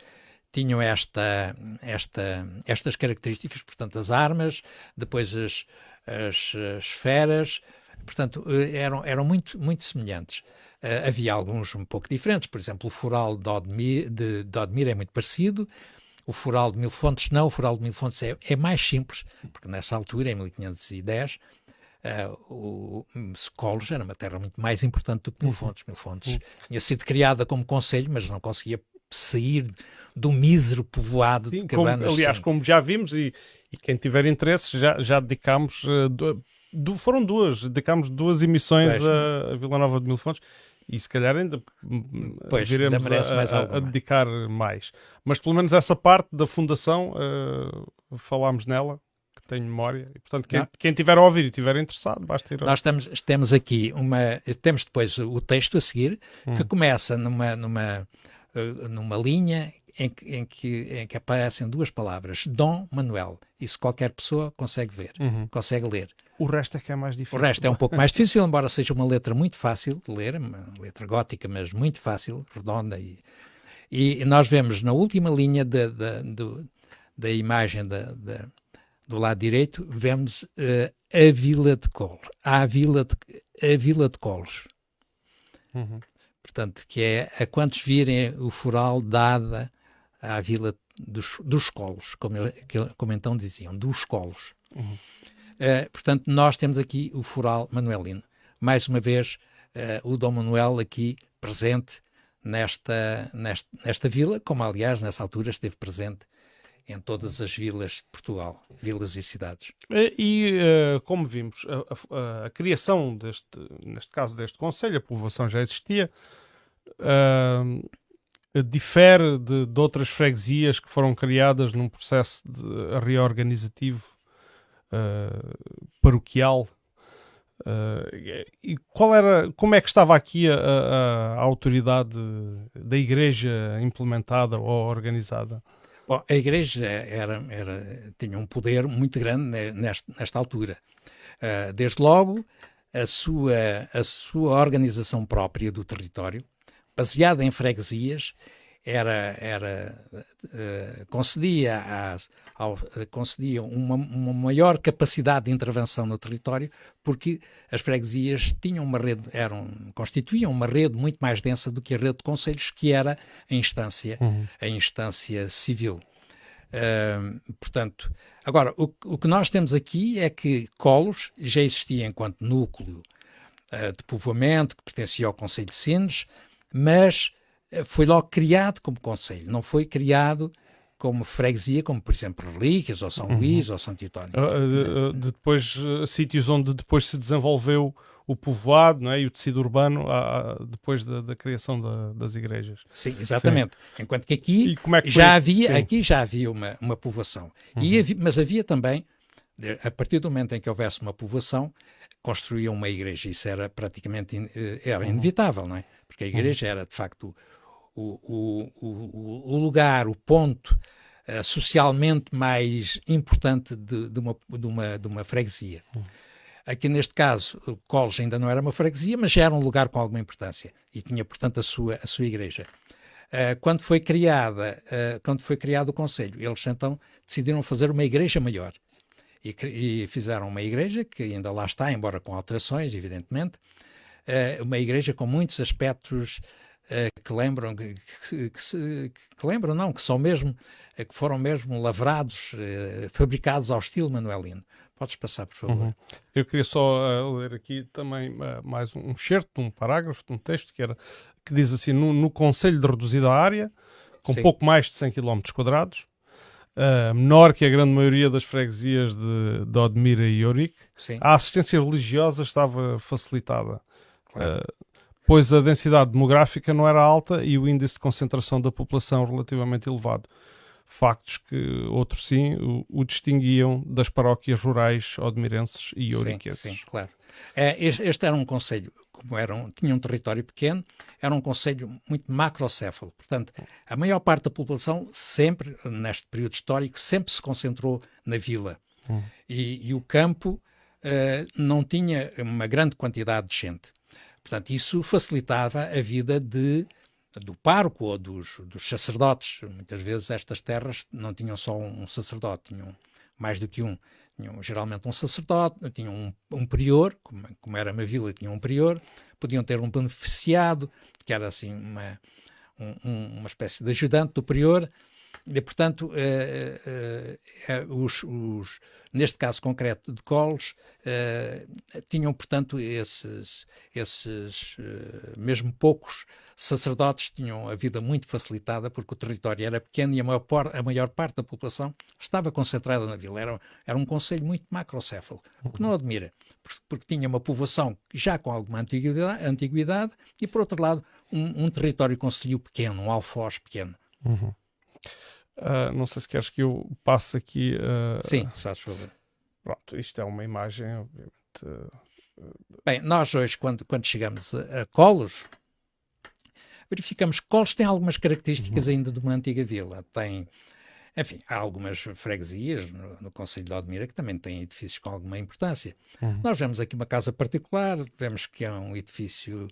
tinham esta, esta, estas características, portanto, as armas, depois as, as, as esferas, portanto, eh, eram, eram muito, muito semelhantes. Uh, havia alguns um pouco diferentes, por exemplo, o fural de Odmir, de, de Odmir é muito parecido, o fural de Mil Fontes não, o fural de Mil Fontes é, é mais simples, porque nessa altura, em 1510, uh, o Colos era uma terra muito mais importante do que Mil uhum. Fontes. Mil Fontes uhum. tinha sido criada como conselho, mas não conseguia sair do mísero povoado Sim, de cabanas. Como, aliás, como já vimos, e, e quem tiver interesse, já, já dedicámos, uh, do, foram duas, dedicámos duas emissões a, a Vila Nova de Mil Fontes e se calhar ainda pois, viremos a, mais a, a, dedicar mais. Mas pelo menos essa parte da fundação uh, falámos nela, que tenho memória. E, portanto, quem, quem tiver a ouvir e tiver interessado, basta ir. Nós estamos, temos aqui uma. Temos depois o texto a seguir, hum. que começa numa, numa, uh, numa linha em que, em, que, em que aparecem duas palavras, Dom Manuel. Isso qualquer pessoa consegue ver, uhum. consegue ler. O resto é que é mais difícil. O resto é um pouco mais difícil, embora seja uma letra muito fácil de ler, uma letra gótica, mas muito fácil, redonda. E, e nós vemos na última linha da, da, da imagem da, da, do lado direito, vemos uh, a Vila de Colos. A Vila de, a Vila de Colos. Uhum. Portanto, que é a quantos virem o foral dada à Vila dos, dos Colos, como, como então diziam, dos Colos. Uhum. Uh, portanto, nós temos aqui o Foral Manuelino. Mais uma vez, uh, o Dom Manuel aqui presente nesta, nesta, nesta vila, como aliás nessa altura esteve presente em todas as vilas de Portugal, vilas e cidades. E, uh, como vimos, a, a, a, criação deste, neste caso deste Conselho, a povoação já existia, uh, difere de, de, outras freguesias que foram criadas num processo de reorganizativo uh, paroquial. Uh, e qual era, como é que estava aqui a, a, a, autoridade da igreja implementada ou organizada? Bom, a igreja era, era, tinha um poder muito grande nesta, nesta altura. Uh, desde logo, a sua, a sua organização própria do território, baseada em freguesias, era, era uh, concedia, às, ao, uh, concedia uma, uma, maior capacidade de intervenção no território, porque as freguesias tinham uma rede, eram, constituíam uma rede muito mais densa do que a rede de conselhos, que era a instância, uhum. a instância civil. Uh, portanto, agora, o, o, que nós temos aqui é que Colos já existia enquanto núcleo de povoamento, que pertencia ao Conselho de Sines, mas foi logo criado como conselho, não foi criado como freguesia, como por exemplo Relíquias, ou São uhum. Luís, ou Santo António. Uh, uh, depois, uh, sítios onde depois se desenvolveu o povoado não é? e o tecido urbano depois da, da criação da, das igrejas. Sim, exatamente. Sim. Enquanto que aqui é que já havia, aqui já havia uma, uma povoação. Uhum. E havia, mas havia também, a partir do momento em que houvesse uma povoação, construíam uma igreja. Isso era praticamente eh, era uhum. inevitável, não é? Porque a uhum. igreja era, de facto, o, o, o, lugar, o ponto uh, socialmente mais importante de, de, uma, de, uma, de uma freguesia. Uhum. Aqui neste caso, Coles ainda não era uma freguesia, mas já era um lugar com alguma importância e tinha, portanto, a sua, a sua igreja. Uh, quando foi criada, uh, quando foi criado o Conselho, eles então decidiram fazer uma igreja maior e, e, fizeram uma igreja que ainda lá está, embora com alterações, evidentemente, uh, uma igreja com muitos aspectos que lembram que, que, que, que, lembram não que são mesmo que foram mesmo lavrados fabricados ao estilo manuelino Podes passar, por favor. Uhum. Eu queria só uh, ler aqui também uh, mais um certo um parágrafo, de um texto que, era, que diz assim: no, no Conselho de reduzida área, com Sim. pouco mais de 100 km quadrados, uh, menor que a grande maioria das freguesias de, de Odmira e Ourique, a assistência religiosa estava facilitada. Claro. Pois a densidade demográfica não era alta e o índice de concentração da população relativamente elevado factos que outros sim o, o distinguiam das paróquias rurais odmirenses e ouriquenses. Sim, sim, claro. É, este, este, era um conselho, como era tinha um território pequeno, era um conselho muito macrocéfalo. Portanto, a maior parte da população sempre, neste período histórico, sempre se concentrou na vila. Hum. E, e, o campo uh, não tinha uma grande quantidade de gente. Portanto, isso facilitava a vida de do parco ou dos, dos, sacerdotes. Muitas vezes estas terras não tinham só um sacerdote, tinham mais do que um. Tinham geralmente um sacerdote, tinham um, um prior, como, como, era uma vila, tinham um prior, podiam ter um beneficiado, que era assim uma, um, uma espécie de ajudante do prior, e, portanto, eh, eh, eh, os, os, neste caso concreto de Coles, tinham, portanto, esses, esses mesmo poucos sacerdotes tinham a vida muito facilitada porque o território era pequeno e a maior, a maior parte da população estava concentrada na vila. Era, era um conselho muito macrocéfalo, o que não admira, porque, tinha uma povoação já com alguma antiguidade, antiguidade e, por outro lado, um, um território conselho pequeno, um alfoz pequeno. Uhum. Uh, não sei se queres que eu passe aqui. Uh, Sim, faz favor. Pronto, isto é uma imagem, obviamente. Uh, Bem, nós hoje, quando, quando chegamos a, a Colos, verificamos que Colos tem algumas características uhum. ainda de uma antiga vila. Tem, enfim, há algumas freguesias no, no Conselho de Odmira que também têm edifícios com alguma importância. Uhum. Nós vemos aqui uma casa particular, vemos que é um edifício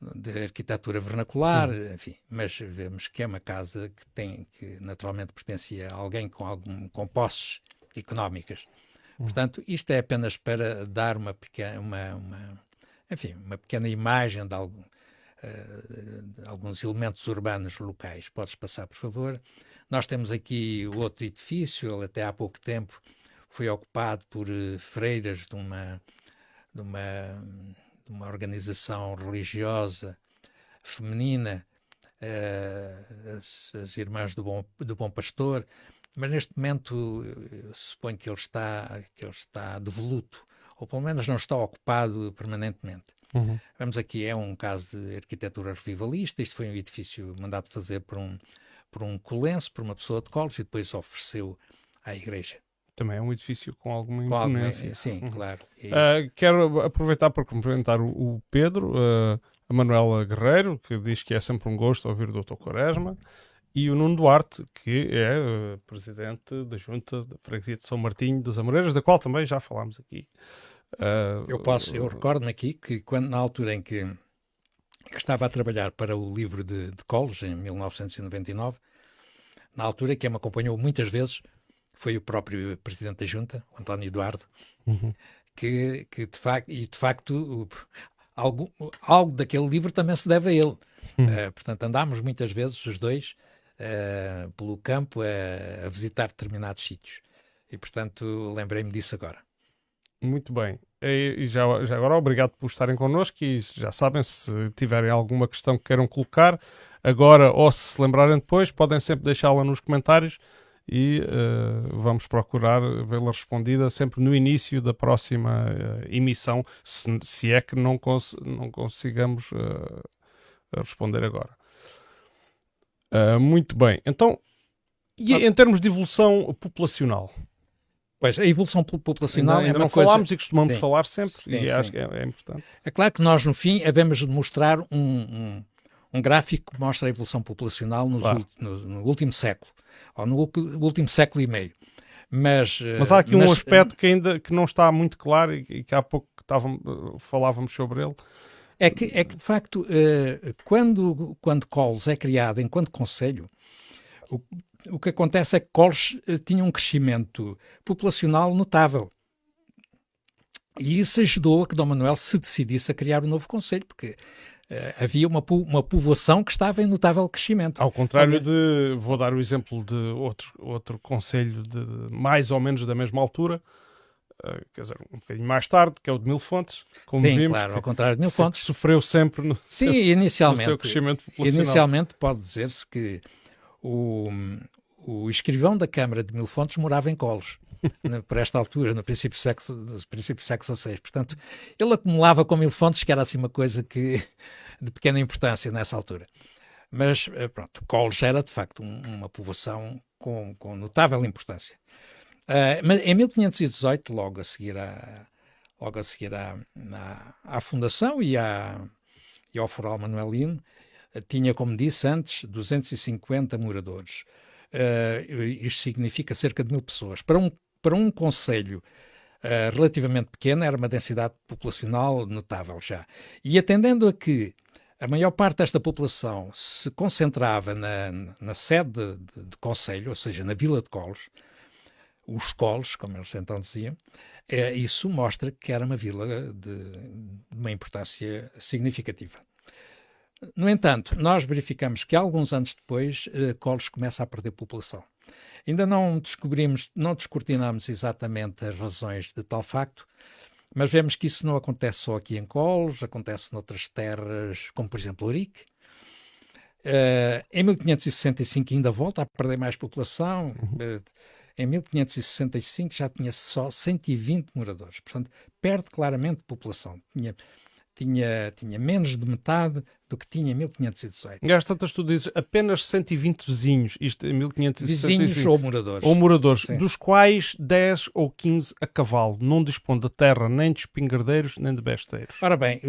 de arquitetura vernacular, uhum. enfim, mas vemos que é uma casa que tem, que naturalmente pertencia a alguém com algum, com posses económicas. Uhum. Portanto, isto é apenas para dar uma pequena, uma, uma enfim, uma pequena imagem de, algum, uh, de alguns elementos urbanos locais. Podes passar, por favor. Nós temos aqui o outro edifício, ele até há pouco tempo foi ocupado por uh, freiras de uma, de uma de uma organização religiosa feminina, uh, as, as, Irmãs do Bom, do Bom Pastor, mas neste momento suponho que ele está que ele está devoluto, ou pelo menos não está ocupado permanentemente. Uhum. Vamos aqui, é um caso de arquitetura revivalista, isto foi um edifício mandado fazer por um, por um colense, por uma pessoa de Colos, e depois ofereceu à igreja também é um edifício com alguma imponência. sim, uhum. claro. E... Uh, quero aproveitar para cumprimentar o, o Pedro, uh, a Manuela Guerreiro, que diz que é sempre um gosto ouvir o Dr. Quaresma, e o Nuno Duarte, que é uh, presidente da Junta da Freguesia de São Martinho das Amoreiras, da qual também já falámos aqui. eu posso, eu recordo-me aqui que quando, na altura em que estava a trabalhar para o livro de, de Colos, em 1999, na altura que me acompanhou muitas vezes, foi o próprio presidente da junta, António Eduardo, uhum. que, que de facto, e de facto algo, algo daquele livro também se deve a ele. Uhum. Uh, portanto, andámos muitas vezes os dois uh, pelo campo a, a, visitar determinados sítios. E, portanto, lembrei-me disso agora. Muito bem. E já, já agora, obrigado por estarem connosco e já sabem, se tiverem alguma questão que queiram colocar, agora ou se se lembrarem depois, podem sempre deixá-la nos comentários e uh, vamos procurar vê-la respondida sempre no início da próxima uh, emissão, se, se, é que não, cons não consigamos uh, responder agora. muito bem, então, e em termos de evolução populacional? Pois, a evolução populacional ainda, ainda é não coisa... falámos e costumamos sim. falar sempre, sim, e sim. acho que é, é, importante. É claro que nós, no fim, devemos mostrar um, um, um gráfico que mostra a evolução populacional no, Claro. no, no último século, ou no último século e meio. Mas, Mas há aqui um mas, aspecto que ainda que não está muito claro e, que há pouco estavam, falávamos sobre ele. É que, é que de facto, eh, quando, quando Coles é criado enquanto Conselho, o, o que acontece é que Coles eh, tinha um crescimento populacional notável. E isso ajudou a que Dom Manuel se decidisse a criar um novo Conselho, porque eh, havia uma, po- uma povoação que estava em notável crescimento. Ao contrário de, vou dar o exemplo de outro, outro conselho de mais ou menos da mesma altura, eh, quer dizer, um bocadinho mais tarde, que é o de Mil Fontes, como Sim, vimos, claro, ao contrário de Mil Fontes. sofreu sempre no, Sim, no seu inicialmente. crescimento populacional. Inicialmente pode dizer-se que o, o escrivão da Câmara de Mil Fontes morava em Colos, por esta altura, no princípio do século, princípio século XVI. Portanto, ele acumulava com Mil Fontes, que era assim uma coisa que, de pequena importância nessa altura. Mas, eh, pronto, Colos era de facto um- uma povoação com, com notável importância. Eh, mas em 1518, logo a seguir à, logo a seguir à, à, à fundação e, à, e ao foral manuelino, eh, tinha, como disse antes, 250 moradores. Eh, isto significa cerca de mil pessoas. Para um, para um conselho eh, relativamente pequeno, era uma densidade populacional notável já. E atendendo a que a maior parte desta população se concentrava na, na sede de, de, conselho, ou seja, na Vila de Colos, os Colos, como eles então diziam, eh, isso mostra que era uma vila de, de uma importância significativa. No entanto, nós verificamos que alguns anos depois, eh, Colos começa a perder população. Ainda não descobrimos, não descortinamos exatamente as razões de tal facto, mas vemos que isso não acontece só aqui em Colos, acontece noutras terras, como por exemplo Ourique. Eh, em 1565 ainda volta a perder mais população. Eh, em 1565 já tinha só 120 moradores, portanto, perde claramente população. Tinha, tinha, tinha menos de metade do que tinha em 1518. E às tantas tu dizes apenas 120 vizinhos, isto em 1565. Vizinhos ou moradores. ou moradores, Sim. dos quais 10 ou 15 a cavalo, não dispõe de terra nem de espingardeiros nem de besteiros. Ora bem,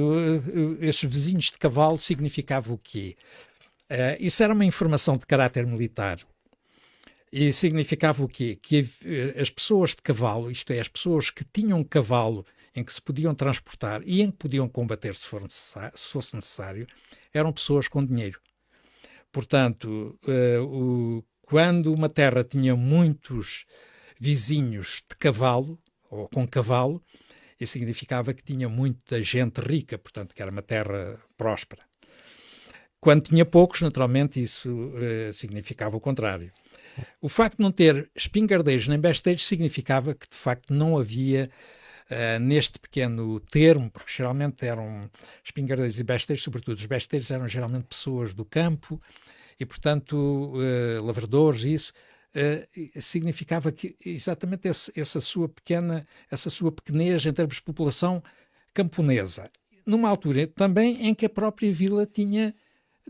estes vizinhos de cavalo significava o quê? Eh, isso era uma informação de caráter militar. E significava o quê? Que eh, as pessoas de cavalo, isto é, as pessoas que tinham cavalo em que se podiam transportar e em que podiam combater se, for se fosse necessário, eram pessoas com dinheiro. Portanto, eh, o- quando uma terra tinha muitos vizinhos de cavalo, ou com cavalo, isso significava que tinha muita gente rica, portanto, que era uma terra próspera. Quando tinha poucos, naturalmente, isso eh, significava o contrário. O facto de não ter espingardeiros nem besteiros significava que, de facto, não havia eh, neste pequeno termo, porque geralmente eram espingardeiros e besteiros, sobretudo os besteiros eram geralmente pessoas do campo e, portanto, eh, lavradores, isso eh, significava que exatamente esse- essa sua pequena, essa sua pequenez em termos de população camponesa, numa altura também em que a própria vila tinha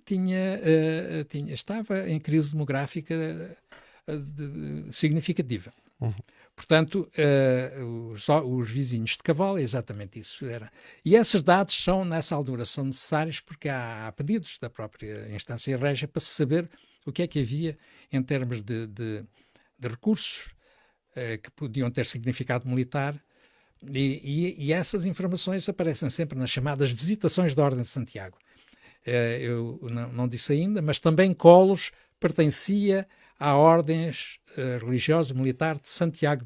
tinha, eh, tinha estava em crise demográfica eh, de- significativa. Uhum. Portanto, eh, os, os vizinhos de cavalo é exatamente isso. Era. E esses dados são, nessa altura, são necessários porque há, há pedidos da própria instância régia para se saber o que é que havia em termos de, de, de recursos eh, que podiam ter significado militar. E, e- e essas informações aparecem sempre nas chamadas visitações da Ordem de Santiago. Eh, eu não, não disse ainda, mas também Colos pertencia à ordem eh, religiosa militar de Santiago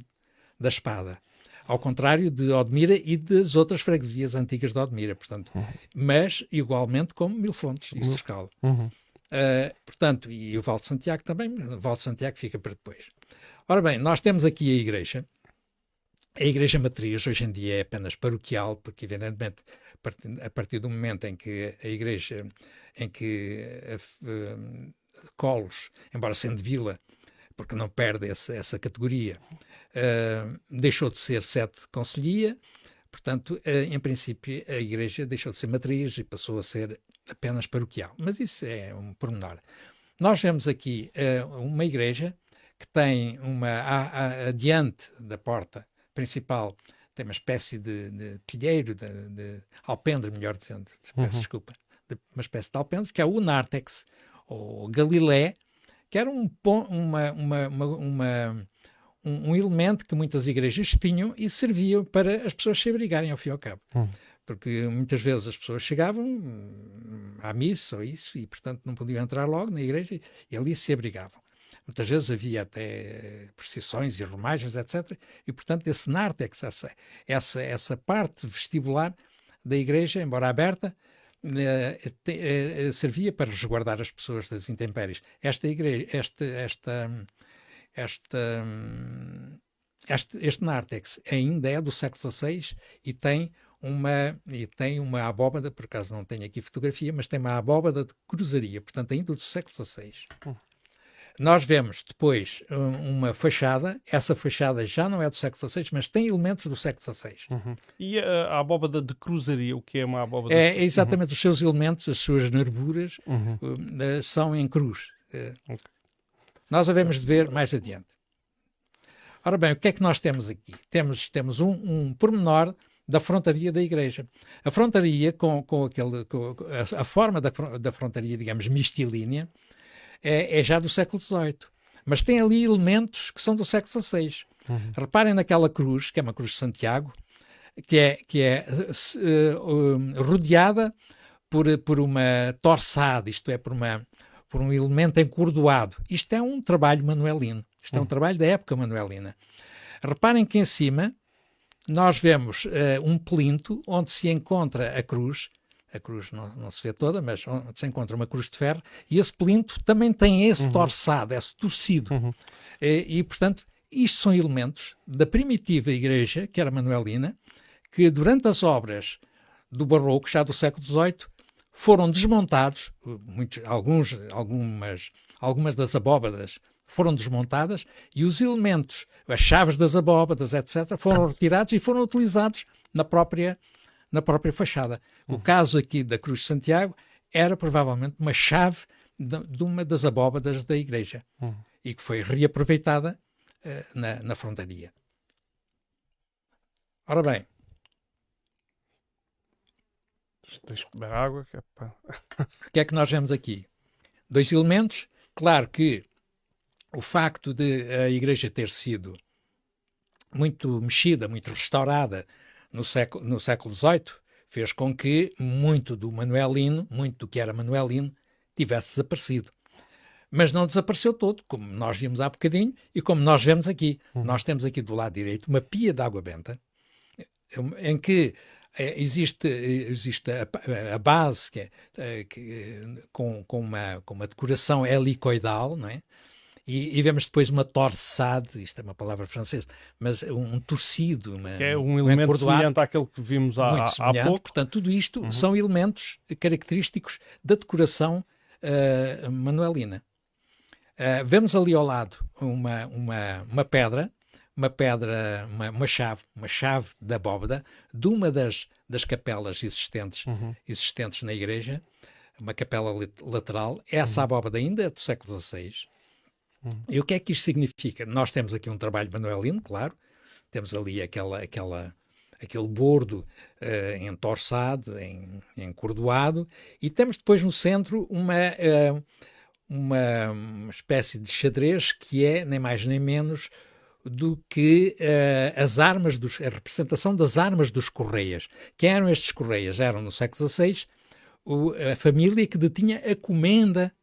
da Espada, ao contrário de Odmira e das outras freguesias antigas de Odmira, portanto, mas igualmente como Milfontes e Cercal. Uhum. Uh, portanto, e o Val de Santiago também, o Val de Santiago fica para depois. Ora bem, nós temos aqui a igreja, A Igreja Matriz hoje em dia é apenas paroquial, porque evidentemente a partir do momento em que a Igreja, em que uh, Colos, embora sendo vila, porque não perde essa, essa categoria, uh, deixou de ser sete conselhia, portanto, uh, em princípio, a Igreja deixou de ser matriz e passou a ser apenas paroquial. Mas isso é um pormenor. Nós vemos aqui uma igreja que tem uma, a, a, adiante da porta principal, tem uma espécie de, de pilheiro, de, de, alpendre, melhor dizendo, peço uhum. desculpa, de, uma espécie de alpendre, que é o Nártex, ou Galilé, que era um, uma, uma, uma, um, um, elemento que muitas igrejas tinham e serviam para as pessoas se abrigarem ao fim e ao cabo. Uhum. Porque muitas vezes as pessoas chegavam hum, à missa ou isso e, portanto, não podiam entrar logo na igreja e ali se abrigavam. Muitas vezes havia até procissões e romagens, etc. E, portanto, esse nártex, essa, essa, essa parte vestibular da igreja, embora aberta, servia para resguardar as pessoas das intempéries. Esta igreja, esta, esta, esta, este, este nártex ainda é do século XVI e tem uma e tem uma abóbada, por acaso não tenho aqui fotografia, mas tem uma abóbada de cruzaria, portanto ainda do século XVI. Nós vemos depois uma fachada, essa fachada já não é do século XVI, mas tem elementos do século XVI. Uhum. E a, a, abóbada de cruzaria, o que é uma abóbada? É, é exatamente uhum. os seus elementos, as suas nervuras uhum. uh, são em cruz. Uh, okay. Nós havemos de ver mais adiante. Ora bem, o que é que nós temos aqui? Temos, temos um, um pormenor da frontaria da igreja. A frontaria, com, com, aquele, com a, a, forma da, da frontaria, digamos, mistilínea, é, é já do século XVIII. Mas tem ali elementos que são do século XVI. Uhum. Reparem naquela cruz, que é uma cruz de Santiago, que é, que é uh, rodeada por, por uma torçada, isto é, por, uma, por um elemento encordoado. Isto é um trabalho manuelino. Isto uhum. é um trabalho da época manuelina. Reparem que em cima nós vemos uh, um plinto onde se encontra a cruz a cruz não, não, se vê toda, mas se encontra uma cruz de ferro, e esse plinto também tem esse uhum. torçado, esse torcido. Uhum. E, e, portanto, isto são elementos da primitiva igreja, que era manuelina, que durante as obras do barroco, já do século XVIII, foram desmontados, muitos, alguns, algumas, algumas das abóbadas foram desmontadas e os elementos, as chaves das abóbadas, etc., foram retirados e foram utilizados na própria na própria fachada. O caso aqui da Cruz de Santiago era provavelmente uma chave de, de uma das abóbadas da igreja uhum. e que foi reaproveitada uh, na, na frontaria. Ora bem. Tens que beber água. Que é para... o que é que nós vemos aqui? Dois elementos. Claro que o facto de a igreja ter sido muito mexida, muito restaurada no século, no século XVIII fez com que muito do manuelino, muito do que era manuelino, tivesse desaparecido. Mas não desapareceu todo, como nós vimos há bocadinho e como nós vemos aqui. Uhum. Nós temos aqui do lado direito uma pia de água benta, em que eh, existe, existe a, a base que é, eh, que, com, com, uma, com uma decoração helicoidal, não é? E, e, vemos depois uma torçade, isto é uma palavra francesa, mas um, um torcido. Uma, que é um elemento um semelhante àquele que vimos há, há pouco. Portanto, tudo isto uhum. são elementos característicos da decoração uh, manuelina. Uh, vemos ali ao lado uma, uma, uma pedra, uma pedra, uma, uma, chave, uma chave da bóveda de uma das, das capelas existentes, uhum. existentes na igreja, uma capela lateral. Essa uhum. abóbada ainda é do século XVI Uhum. E o que é que isto significa? Nós temos aqui um trabalho manuelino, claro, temos ali aquela, aquela, aquele bordo uh, entorçado, em, encordoado, e temos depois no centro uma, uh, uma, espécie de xadrez que é nem mais nem menos do que uh, as armas, dos, a representação das armas dos Correias. Quem eram estes Correias? Eram no século XVI o, a família que detinha a comenda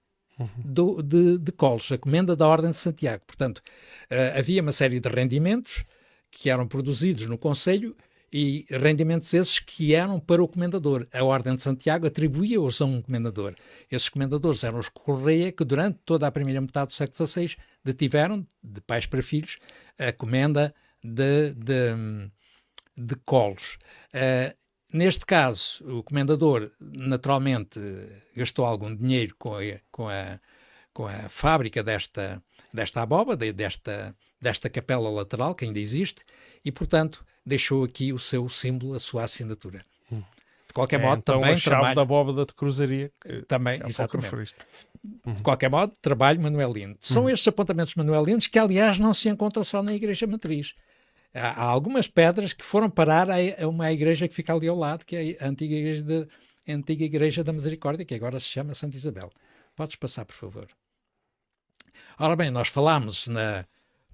do, de, de colos, a comenda da Ordem de Santiago. Portanto, uh, havia uma série de rendimentos que eram produzidos no Conselho e rendimentos esses que eram para o comendador. A Ordem de Santiago atribuía-os a um comendador. Esses comendadores eram os Correia que durante toda a primeira metade do século XVI detiveram, de pais para filhos, a comenda de, de, de colos. Uh, neste caso, o comendador naturalmente gastou algum dinheiro com a, com a, com a fábrica desta, desta abóbada, desta, desta capela lateral, que ainda existe, e, portanto, deixou aqui o seu símbolo, a sua assinatura. Hum. De qualquer é, modo, então também. A chave trabalho... da abóbada de cruzaria. também, é exatamente. Uhum. De qualquer modo, trabalho manuelino. São uhum. estes apontamentos manuelinos que, aliás, não se encontram só na Igreja Matriz. Há, algumas pedras que foram parar a, a, uma igreja que fica ali ao lado, que é a antiga igreja, de, a antiga igreja da Misericórdia, que agora se chama Santa Isabel. Podes passar, por favor. Ora bem, nós falámos na,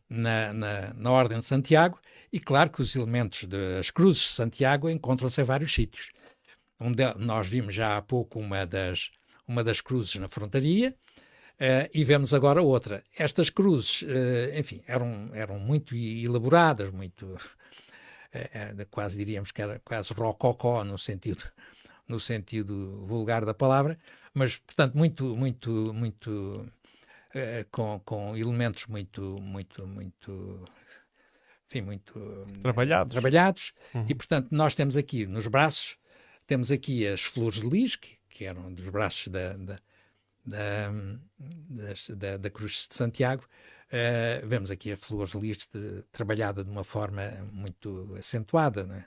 na, na, na, Ordem de Santiago e claro que os elementos das cruzes de Santiago encontram-se em vários sítios. Um de, nós vimos já há pouco uma das, uma das cruzes na frontaria uh, e vemos agora outra. Estas cruzes, uh, enfim, eram, eram muito elaboradas, muito, uh, quase diríamos que era quase rococó no sentido, no sentido vulgar da palavra, mas, portanto, muito, muito, muito com, com elementos muito, muito, muito, enfim, muito trabalhados. trabalhados. Uhum. E, portanto, nós temos aqui nos braços, temos aqui as flores de lis, que, que eram dos braços da, da, da, da, da Cruz de Santiago. Uh, vemos aqui a flores de trabalhada de uma forma muito acentuada, não é?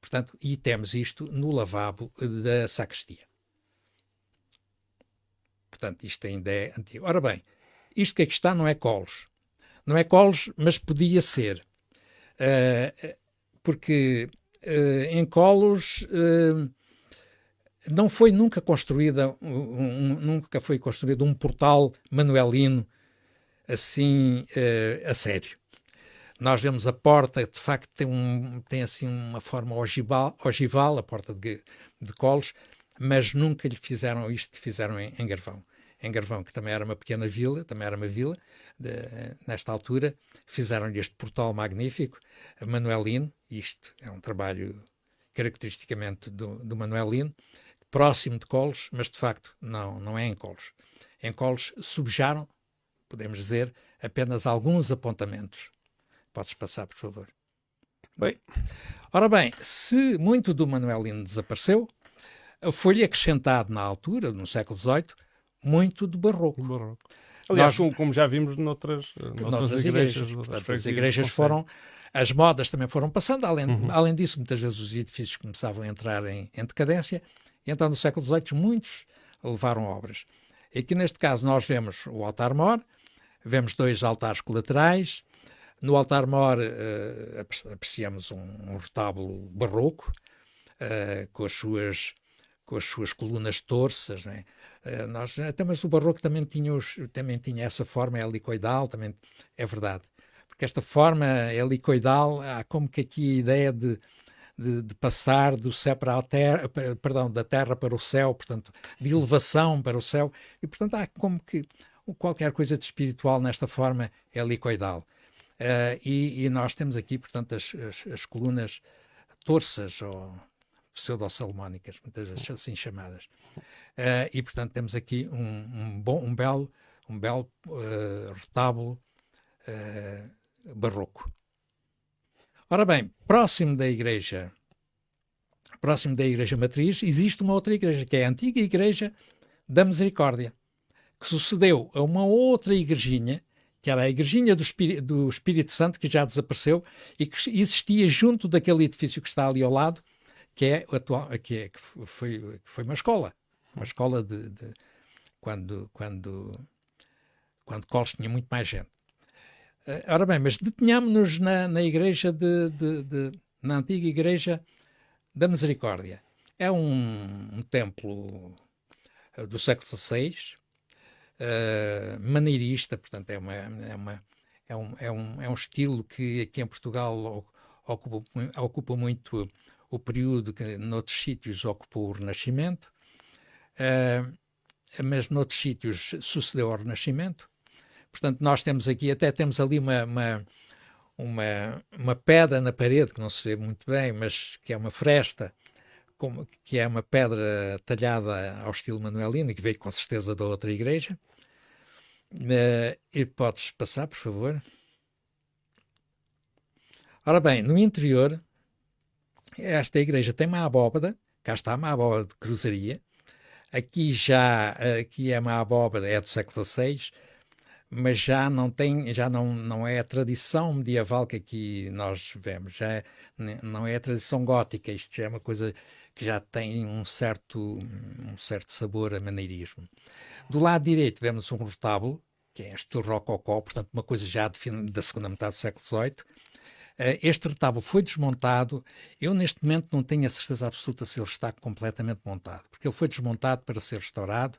Portanto, e temos isto no lavabo da sacristia. Portanto, isto ainda é antigo. Ora bem, isto que aqui está não é colos. Não é colos, mas podia ser. Uh, porque uh, em colos não foi nunca construída, um, nunca foi construído um portal manuelino assim a sério. Nós vemos a porta, de facto, tem, um, tem assim uma forma ogival, ogival a porta de, de colos, mas nunca lhe fizeram isto que fizeram em, em Garvão. Em Garvão, que também era uma pequena vila, também era uma vila, de, nesta altura, fizeram-lhe este portal magnífico, Manuelino, isto é um trabalho caracteristicamente do, do Manuelino, próximo de Colos, mas de facto não, não é em Colos. Em Colos subjaram, podemos dizer, apenas alguns apontamentos. Podes passar, por favor. Bem. Ora bem, se muito do Manuelino desapareceu, foi-lhe acrescentado na altura, no século XVIII, muito do barroco. barroco. Aliás, Nós, como já vimos noutras, noutras, noutras igrejas. igrejas as igrejas foram, as modas também foram passando, além, uhum. além disso, muitas vezes os edifícios começavam a entrar em, em decadência, então no século XVIII muitos levaram obras. E aqui neste caso nós vemos o altar-mor, vemos dois altares colaterais, no altar-mor uh, apreciamos um, um retábulo barroco, uh, com as suas com as suas colunas torças, né? uh, nós, até mas o barroco também tinha, os, também tinha essa forma helicoidal, também é verdade. Porque esta forma helicoidal, há como que aqui a ideia de, de, de, passar do céu para a terra, perdão, da terra para o céu, portanto, de elevação para o céu, e portanto há como que qualquer coisa de espiritual nesta forma helicoidal. Uh, e, e, nós temos aqui, portanto, as, as, as colunas torças, ou pseudo-salmónicas, muitas vezes assim chamadas. Uh, e, portanto, temos aqui um, um bom, um belo, um belo uh, retábulo uh, barroco. Ora bem, próximo da igreja, próximo da igreja matriz, existe uma outra igreja, que é a antiga igreja da Misericórdia, que sucedeu a uma outra igrejinha, que era a igrejinha do Espírito, do Espírito Santo, que já desapareceu e que existia junto daquele edifício que está ali ao lado, que é atual, que, é, que foi, que foi uma escola, uma escola de, de quando quando quando Coles tinha muito mais gente. Uh, ora bem, mas detenhamos-nos na, na igreja de, de, de, na antiga igreja da Misericórdia. É um, um templo uh, do século XVI, uh, maneirista, portanto é uma, é uma é um, é um, é um estilo que aqui em Portugal ocupa, ocupa muito o período que noutros sítios ocupou o Renascimento, uh, mas noutros sítios sucedeu ao Renascimento. Portanto, nós temos aqui, até temos ali uma, uma, uma, uma pedra na parede, que não se vê muito bem, mas que é uma fresta, como, que é uma pedra talhada ao estilo manuelino, que veio com certeza da outra igreja. Uh, e podes passar, por favor? Ora bem, no interior, esta igreja tem uma abóbada, cá está uma abóbada de cruzaria, aqui já, aqui é uma abóbada, é do século XVI, mas já não tem, já não, não é a tradição medieval que aqui nós vemos, já é, não é a tradição gótica, isto já é uma coisa que já tem um certo, um certo sabor a maneirismo. Do lado direito vemos um retábulo, que é este rococó, portanto uma coisa já de, da segunda metade do século XVIII. Eh, este retábulo foi desmontado. Eu, neste momento, não tenho a certeza absoluta se ele está completamente montado, porque ele foi desmontado para ser restaurado,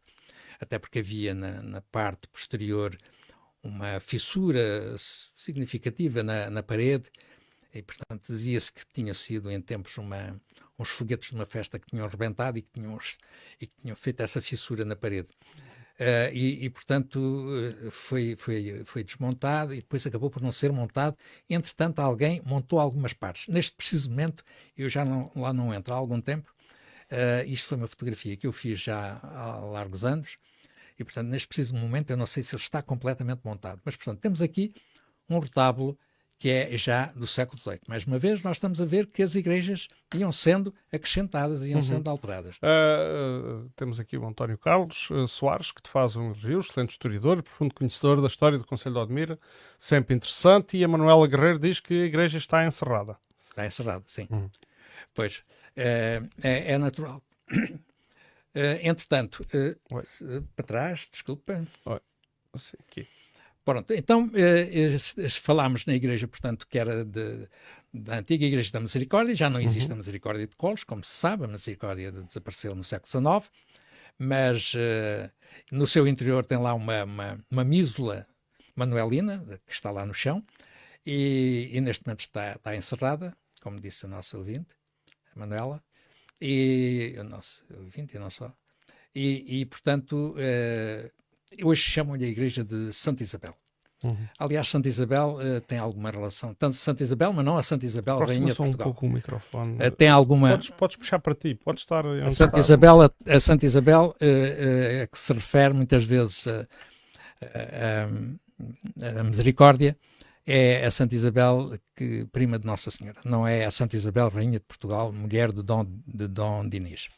até porque havia na, na parte posterior uma fissura significativa na, na parede, e, portanto, dizia-se que tinha sido em tempos uma, uns foguetes de uma festa que tinham rebentado e que tinham, e que tinham feito essa fissura na parede. Uh, e, e, portanto, eh, foi, foi, foi desmontado e depois acabou por não ser montado. Entretanto, alguém montou algumas partes. Neste preciso momento, eu já não, lá não entro há algum tempo. Uh, isto foi uma fotografia que eu fiz já há largos anos. E, portanto, neste preciso momento, eu não sei se ele está completamente montado. Mas, portanto, temos aqui um retábulo que é já do século XVIII. Mais uma vez, nós estamos a ver que as igrejas iam sendo acrescentadas, iam uhum. sendo alteradas. Uh, uh, temos aqui o António Carlos uh, Soares, que te faz um elogio, excelente historiador, profundo conhecedor da história do Conselho de Odmira, sempre interessante, e a Manuela Guerreiro diz que a igreja está encerrada. Está encerrada, sim. Uhum. Pois, é, é, natural. Entretanto, para trás, desculpa. Oi. Aqui. Pronto, então falámos na igreja, portanto, que era de, da antiga Igreja da Misericórdia, já não existe uhum. a Misericórdia de Colos, como se sabe, a Misericórdia desapareceu no século XIX, mas eh, no seu interior tem lá uma, uma, uma mísula manuelina, que está lá no chão, e, e neste momento está, está, encerrada, como disse a nossa ouvinte, a Manuela, e o nosso ouvinte e não só. E, e portanto, eh, hoje chamam-lhe a Igreja de Santa Isabel. Uhum. Aliás, Santa Isabel uh, tem alguma relação, tanto Santa Isabel, mas não a Santa Isabel, Rainha de Portugal. um pouco o microfone. Uh, tem alguma... Podes, podes, puxar para ti, podes estar... A Santa Isabel, a, a Santa Isabel uh, a que se refere muitas vezes a, a, a, misericórdia é a Santa Isabel, que, prima de Nossa Senhora. Não é a Santa Isabel, Rainha de Portugal, mulher de Dom, de Dom Dinis.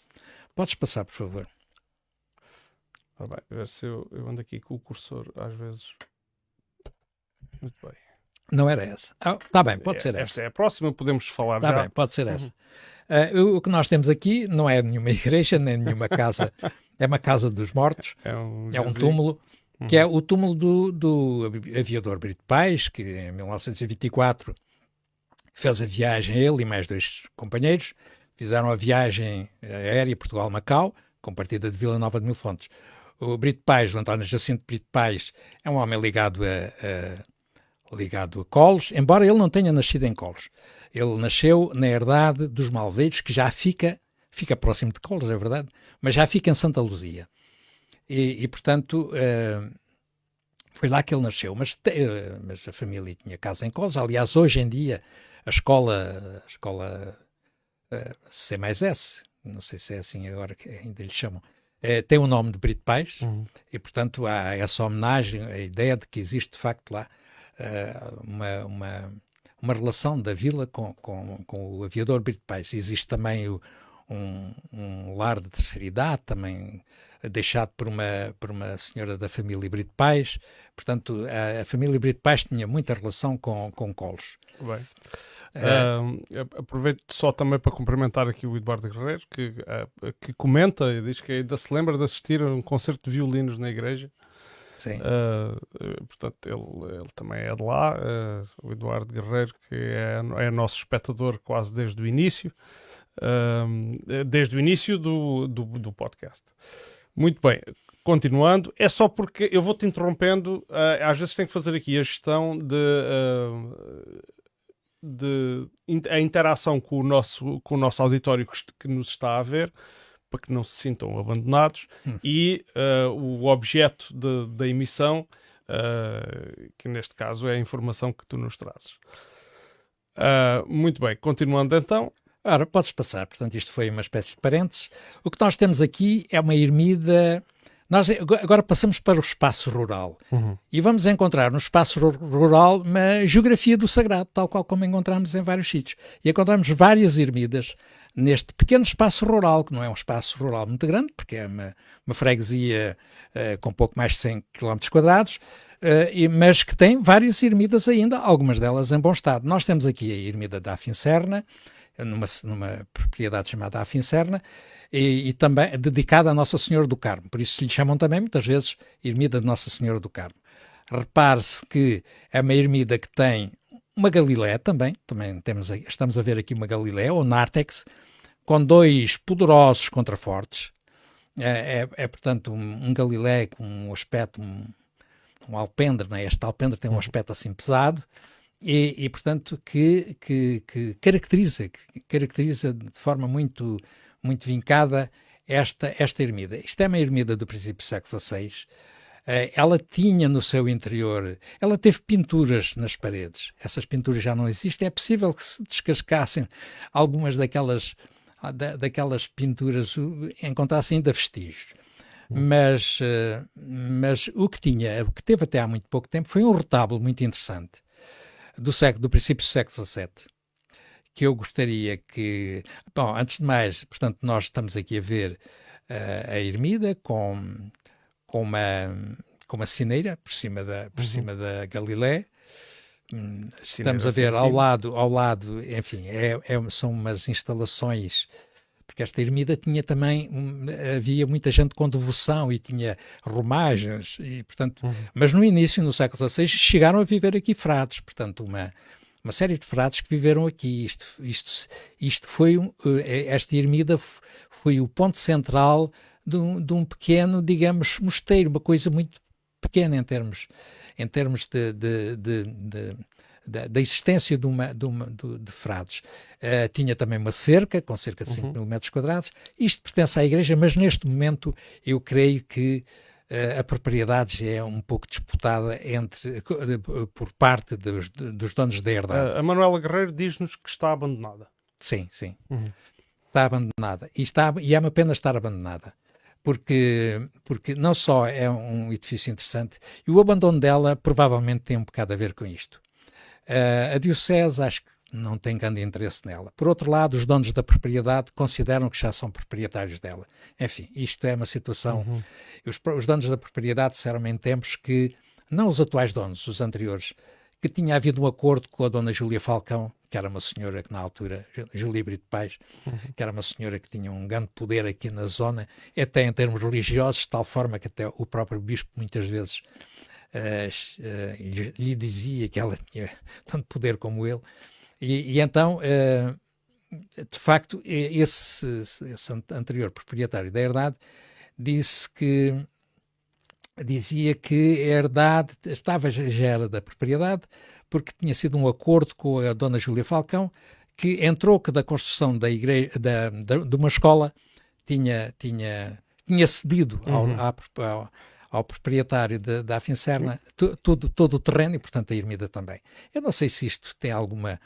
Podes passar, por favor. Ora bem, ver se eu, eu ando aqui com o cursor às vezes. Muito bem. Não era essa. Está ah, bem, pode é, ser essa. Esta é a próxima, podemos falar Está bem, pode ser essa. Uhum. Uh, o que nós temos aqui não é nenhuma igreja, nem nenhuma casa. é uma casa dos mortos. É um, é um túmulo. Que é o túmulo do, do aviador Brito Pais, que em 1924 fez a viagem, ele e mais dois companheiros, fizeram a viagem aérea Portugal-Macau, com partida de Vila Nova de Mil Fontes. O Brito Pais, o António Jacinto Brito Pais, é um homem ligado a, a, ligado a Colos, embora ele não tenha nascido em Colos. Ele nasceu na herdade dos Malveiros, que já fica, fica próximo de Colos, é verdade, mas já fica em Santa Luzia. E, e portanto, uh, foi lá que ele nasceu. Mas, uh, mas a família tinha casa em Colos. Aliás, hoje em dia, a escola, a escola uh, C mais S, não sei se é assim agora que ainda lhe chamam, é, tem o nome de Brito Pais uhum. e, portanto, há essa homenagem, a ideia de que existe, de facto, lá uh, uma, uma, uma, relação da vila com, com, com o aviador Brito Pais. Existe também o, um, um, lar de terceira idade, também deixado por uma, por uma senhora da família Brito Pais. Portanto, a, a família Brito Pais tinha muita relação com, com Colos. Bem. Uh, aproveito só também para cumprimentar aqui o Eduardo Guerreiro, que, uh, que comenta e diz que ainda se lembra de assistir a um concerto de violinos na igreja. Sim. Uh, portanto, ele, ele, também é de lá, o Eduardo Guerreiro, que é, é nosso espectador quase desde o início, desde o início do, do, do, podcast. Muito bem, continuando, é só porque eu vou-te interrompendo, às vezes tenho que fazer aqui a gestão de de a interação com o nosso, com o nosso auditório que, que nos está a ver, para que não se sintam abandonados, hum. e uh, o objeto de, da emissão, uh, que neste caso é a informação que tu nos trazes. Uh, muito bem, continuando então. Ora, podes passar, portanto, isto foi uma espécie de parênteses. O que nós temos aqui é uma ermida Nós agora passamos para o espaço rural uhum. e vamos encontrar no espaço rural uma geografia do sagrado, tal qual como encontramos em vários sítios. E encontramos várias ermidas neste pequeno espaço rural, que não é um espaço rural muito grande, porque é uma, uma freguesia uh, com pouco mais de 100 km quadrados, uh, mas que tem várias ermidas ainda, algumas delas em bom estado. Nós temos aqui a ermida da Afincerna, numa, numa propriedade chamada Afincerna, e, e, também dedicada a Nossa Senhora do Carmo. Por isso lhe chamam também, muitas vezes, Ermida de Nossa Senhora do Carmo. Repare-se que é uma ermida que tem uma Galilé também, também temos, estamos a ver aqui uma Galilé, ou Nártex, com dois poderosos contrafortes. É, é, é portanto, um, um, Galilé com um aspecto, um, um alpendre, né? este alpendre tem um uhum. aspecto assim pesado, e, e portanto, que, que, que, caracteriza, que caracteriza de forma muito, muito vincada esta, esta ermida. Isto é uma ermida do princípio do século XVI. Eh, ela tinha no seu interior, ela teve pinturas nas paredes. Essas pinturas já não existem. É possível que se descascassem algumas daquelas, da, daquelas pinturas, encontrassem ainda vestígios. Hum. Mas, eh, mas o que tinha, o que teve até há muito pouco tempo, foi um retábulo muito interessante do, século, do princípio do século XVII, que eu gostaria que. Bom, antes de mais, portanto, nós estamos aqui a ver uh, a ermida com, com, uma, com uma cineira por cima da, por uhum. cima da Galilé. Hum, estamos a ver ao lado, ao lado, enfim, é, é, são umas instalações porque esta ermida tinha também, havia muita gente com devoção e tinha romagens, e, portanto, uhum. mas no início, no século XVI, chegaram a viver aqui frades, portanto, uma, uma série de frades que viveram aqui. Isto, isto, isto foi, eh, esta ermida foi o ponto central de um, de um pequeno, digamos, mosteiro, uma coisa muito pequena em termos, em termos de, de, de, de da, da existência de, uma, de, uma, de, de frades. Uh, tinha também uma cerca, com cerca de 5 uhum. mil metros quadrados. Isto pertence à igreja, mas neste momento eu creio que uh, a propriedade é um pouco disputada entre, por parte dos, dos donos da herdade. a Manuela Guerreiro diz-nos que está abandonada. Sim, sim. Uhum. Está abandonada. E, está, e é uma pena estar abandonada porque, porque não só é um edifício interessante, e o abandono dela provavelmente tem um bocado a ver com isto. Uh, a Diocese acho que não tem grande interesse nela. Por outro lado, os donos da propriedade consideram que já são proprietários dela. Enfim, isto é uma situação. Uhum. Os, os, donos da propriedade disseram em tempos que, não os atuais donos, os anteriores, que tinha havido um acordo com a dona Júlia Falcão, que era uma senhora que na altura, Júlia Brito Pais, uhum. que era uma senhora que tinha um grande poder aqui na zona, até em termos religiosos, de tal forma que até o próprio bispo muitas vezes lhe dizia que ela tinha tanto poder como ele. E, e então, uh, de facto, esse, esse, anterior proprietário da herdade disse que dizia que a herdade estava já era da propriedade porque tinha sido um acordo com a dona Júlia Falcão que em troca da construção da igreja da, da, de uma escola tinha tinha tinha cedido ao, uhum. ao, ao proprietário da Afincerna todo, todo o terreno e, portanto, a Ermida também. Eu não sei se isto tem alguma.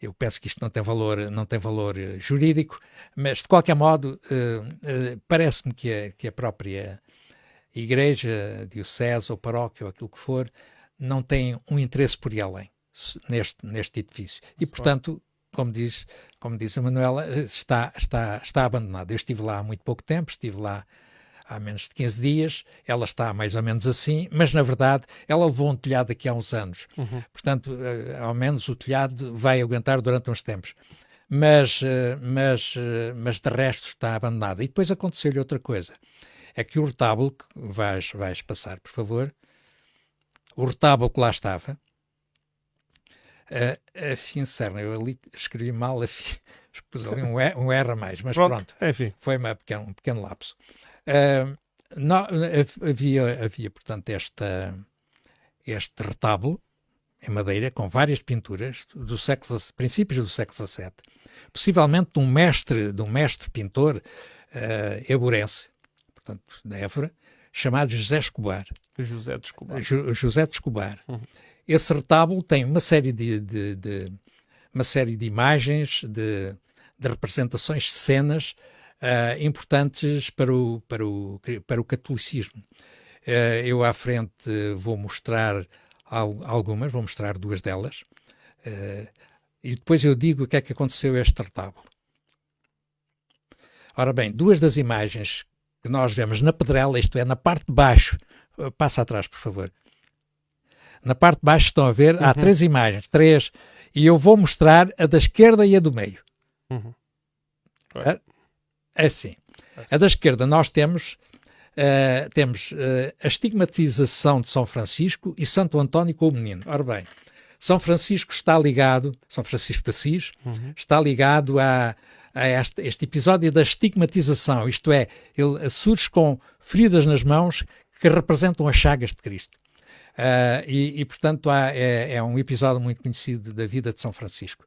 Eu penso que isto não tem valor, não tem valor eh, jurídico, mas de qualquer modo uh, uh, parece-me que a, que a própria igreja, diocese ou paróquia ou aquilo que for, não tem um interesse por ir além neste, neste edifício. E, portanto, como diz, como diz a Manuela, está, está, está abandonado. Eu estive lá há muito pouco tempo, estive lá há menos de 15 dias, ela está mais ou menos assim, mas na verdade ela levou um telhado aqui há uns anos. Uhum. Portanto, uh, ao menos o telhado vai aguentar durante uns tempos. Mas, uh, mas, uh, mas de resto está abandonada. E depois aconteceu-lhe outra coisa. É que o retábulo, que vais, vais passar, por favor, o retábulo que lá estava, a, a Fincerna, eu ali escrevi mal, a fi, pus ali um, e, um R a mais, mas pronto, pronto enfim. foi uma pequeno, um pequeno lapso. Uh, não, havia, havia, portanto, esta, este retábulo em madeira com várias pinturas do século, princípios do século XVII, possivelmente de um mestre, de um mestre pintor uh, eburense, portanto, da Évora, chamado José Escobar. José de Escobar. José de Escobar. Uhum. Esse retábulo tem uma série de, de, de uma série de imagens, de, de representações, de cenas uh, importantes para o, para o, para o catolicismo. Uh, eu à frente vou mostrar algumas, vou mostrar duas delas, uh, e depois eu digo o que é que aconteceu a este retábulo. Ora bem, duas das imagens que nós vemos na pedrela, isto é, na parte de baixo, passa atrás, por favor. Na parte de baixo estão a ver, uhum. há três imagens, três, e eu vou mostrar a da esquerda e a do meio. Uhum. É assim. A da esquerda nós temos, uh, temos uh, a estigmatização de São Francisco e Santo António com o menino. Ora bem, São Francisco está ligado, São Francisco de Assis, uhum. está ligado a, a este, este, episódio da estigmatização, isto é, ele surge com feridas nas mãos que representam as chagas de Cristo. Uh, e, e, portanto, há, é, é, um episódio muito conhecido da vida de São Francisco.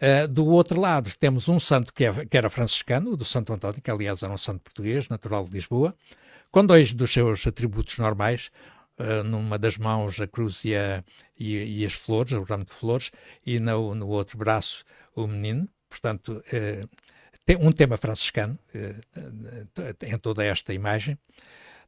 Uh, do outro lado, temos um santo que, é, que, era franciscano, do Santo António, que aliás era um santo português, natural de Lisboa, com dois dos seus atributos normais, uh, numa das mãos a cruz e, a, e, e, as flores, o ramo de flores, e no, no outro braço o menino. Portanto, uh, tem um tema franciscano em toda esta imagem.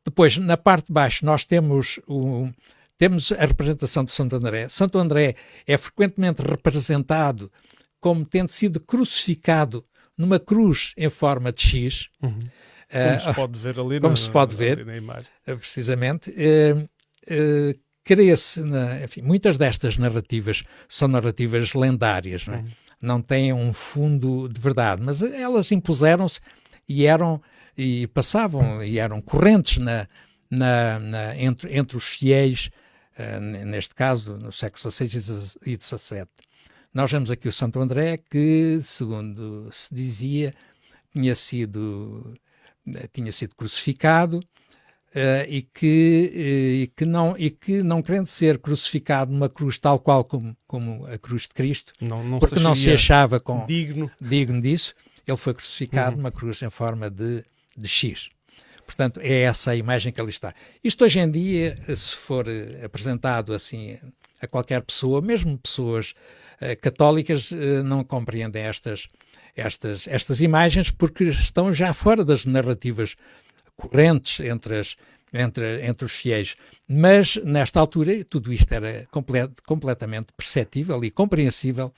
Depois, na parte de baixo, nós temos o, temos a representação de Santo André. Santo André é frequentemente representado como tendo sido crucificado numa cruz em forma de X. Uhum. Como uh, se pode ver ali Como na, se pode ver, na imagem. Eh, precisamente. Uh, uh, Crê-se, enfim, muitas destas narrativas são narrativas lendárias, não, é? uhum. não têm um fundo de verdade, mas elas impuseram-se e eram e passavam e eram correntes na, na, na entre, entre os fiéis, uh, neste caso no século XVI e XVII. Nós vemos aqui o Santo André, que, segundo se dizia, tinha sido, tinha sido crucificado uh, e, que, uh, e, que não, e que, não querendo ser crucificado numa cruz tal qual como, como a cruz de Cristo, não, não porque se não se achava com, digno. digno disso, ele foi crucificado uhum. numa cruz em forma de, de X. Portanto, é essa a imagem que ali está. Isto hoje em dia, se for eh, apresentado assim a qualquer pessoa, mesmo pessoas católicas, uh, não compreendem estas, estas, estas imagens porque estão já fora das narrativas correntes entre, as, entre, entre os fiéis. Mas, nesta altura, tudo isto era complet, completamente perceptível e compreensível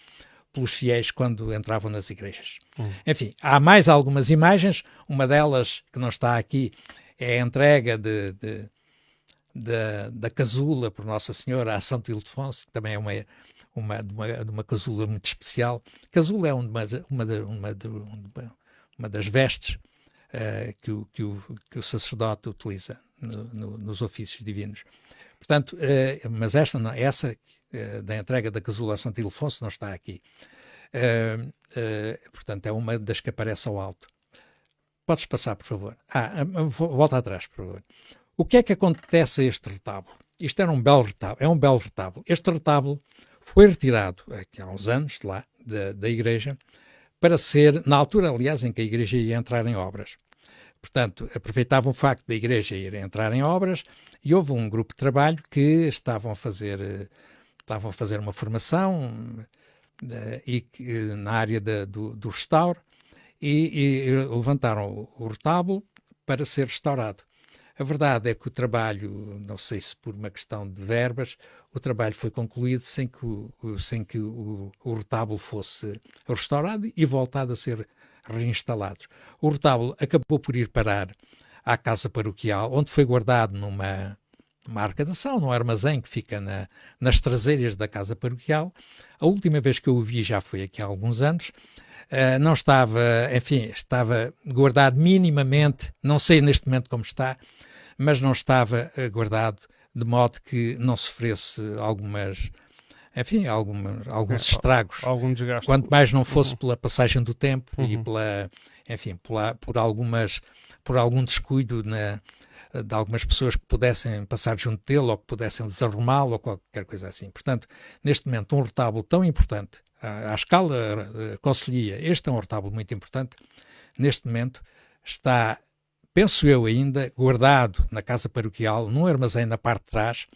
pelos fiéis quando entravam nas igrejas. Hum. Enfim, há mais algumas imagens, uma delas que não está aqui é a entrega de, de, de da casula por Nossa Senhora a Santo Ildefonso, que também é uma, uma, uma, uma casula muito especial. Casula é uma, uma, uma, uma das vestes uh, que, o, que, o, que o sacerdote utiliza no, no, nos ofícios divinos. Portanto, uh, mas esta, essa uh, da entrega da casula a Santo Ildefonso não está aqui. portanto, é uma das que aparece ao alto. Podes passar, por favor. Ah, volta atrás, por favor. O que é que acontece a este retábulo? Isto era um belo retábulo, é um belo retábulo. Este retábulo foi retirado aqui há uns anos de lá, da, da igreja, para ser, na altura, aliás, em que a igreja ia entrar em obras. Portanto, aproveitavam o facto da igreja ir entrar em obras e houve um grupo de trabalho que estavam a fazer, estavam a fazer uma formação uh, e, uh, na área do, do restauro e, e levantaram o retábulo para ser restaurado. A verdade é que o trabalho, não sei se por uma questão de verbas, o trabalho foi concluído sem que o, sem que o, o retábulo fosse restaurado e voltado a ser reinstalado. O retábulo acabou por ir parar à casa paroquial, onde foi guardado numa uma arcadação, num armazém que fica na, nas traseiras da casa paroquial. A última vez que eu o vi já foi aqui há alguns anos. Uh, não estava, enfim, estava guardado minimamente, não sei neste momento como está, mas não estava uh, guardado de modo que não sofresse algumas, enfim, algumas, alguns é, estragos. Algum desgaste. Quanto mais não fosse uhum. pela passagem do tempo uhum. e pela, enfim, pela, por algumas, por algum descuido na, de algumas pessoas que pudessem passar junto dele ou que pudessem desarrumá-lo ou qualquer coisa assim. Portanto, neste momento, um retábulo tão importante, à, à escala uh, conselhia, este é um retábulo muito importante, neste momento está penso eu ainda, guardado na casa paroquial, num armazém na parte de trás,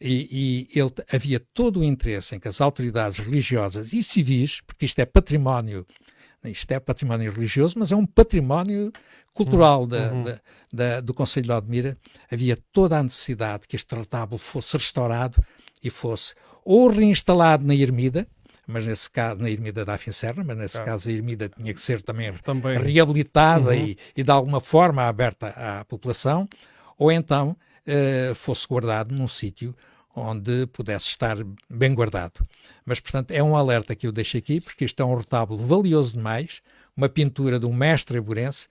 e, e ele, havia todo o interesse em que as autoridades religiosas e civis, porque isto é património isto é património religioso, mas é um património cultural da, uhum. da, da, do Conselho de Odmira. Havia toda a necessidade que este retábulo fosse restaurado e fosse ou reinstalado na Ermida, mas nesse caso, na Ermida da Serra, mas nesse claro. caso a Ermida tinha que ser também, também. reabilitada uhum. e, e, de alguma forma aberta à população, ou então uh, fosse guardado num sítio onde pudesse estar bem guardado. Mas, portanto, é um alerta que eu deixo aqui, porque isto é um retábulo valioso demais, uma pintura de um mestre aburense,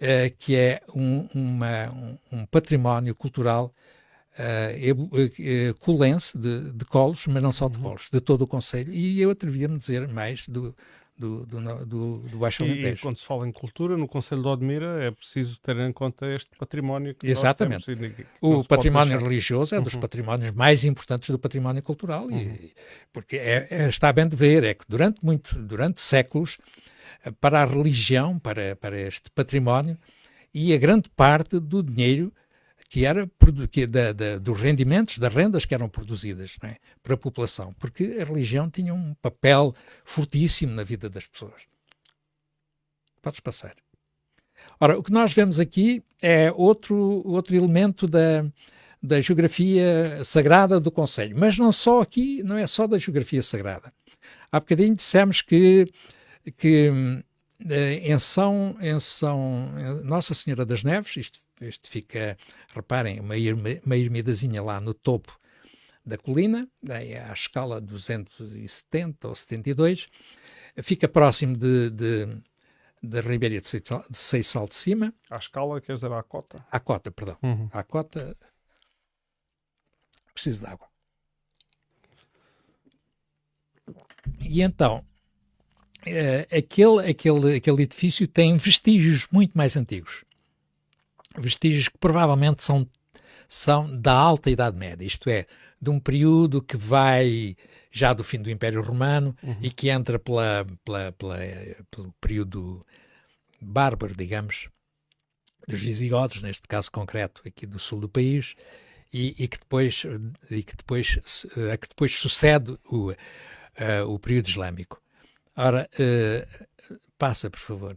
uh, que é um, uma, um, um património cultural uh, colense de, de Colos, mas não só de uhum. Colos, de todo o Conselho, e eu atrevia-me a dizer mais do, do, do, do, do Baixo Alentejo. E, quando se fala em cultura, no Conselho de Odmira é preciso ter em conta este património que Exatamente. Temos, o património religioso é dos uhum. patrimónios mais importantes do património cultural, uhum. e, porque é, é, está bem de ver, é que durante, muito, durante séculos, para a religião, para, para este património, e a grande parte do dinheiro que era que da, da, dos rendimentos, das rendas que eram produzidas é? para a população, porque a religião tinha um papel fortíssimo na vida das pessoas. Podes passar. Ora, o que nós vemos aqui é outro, outro elemento da, da geografia sagrada do Conselho, mas não só aqui, não é só da geografia sagrada. Há bocadinho dissemos que, que eh, em São, em São Nossa Senhora das Neves, isto este fica, reparem, uma, uma ermidazinha lá no topo da colina, à escala 270 ou 72, fica próximo de, de, da Ribeira de Seixal de Cima. À escala, quer dizer, à cota? À cota, perdão. Uhum. À cota, preciso de água. E então, uh, aquele, aquele, aquele edifício tem vestígios muito mais antigos vestígios que provavelmente são, são da Alta Idade Média, isto é, de um período que vai já do fim do Império Romano uhum. e que entra pela, pela, pela, pelo período bárbaro, digamos, dos visigodos, neste caso concreto aqui do sul do país, e, e que depois e que depois a que depois sucede o, uh, o período islâmico. Ora, uh, passa, por favor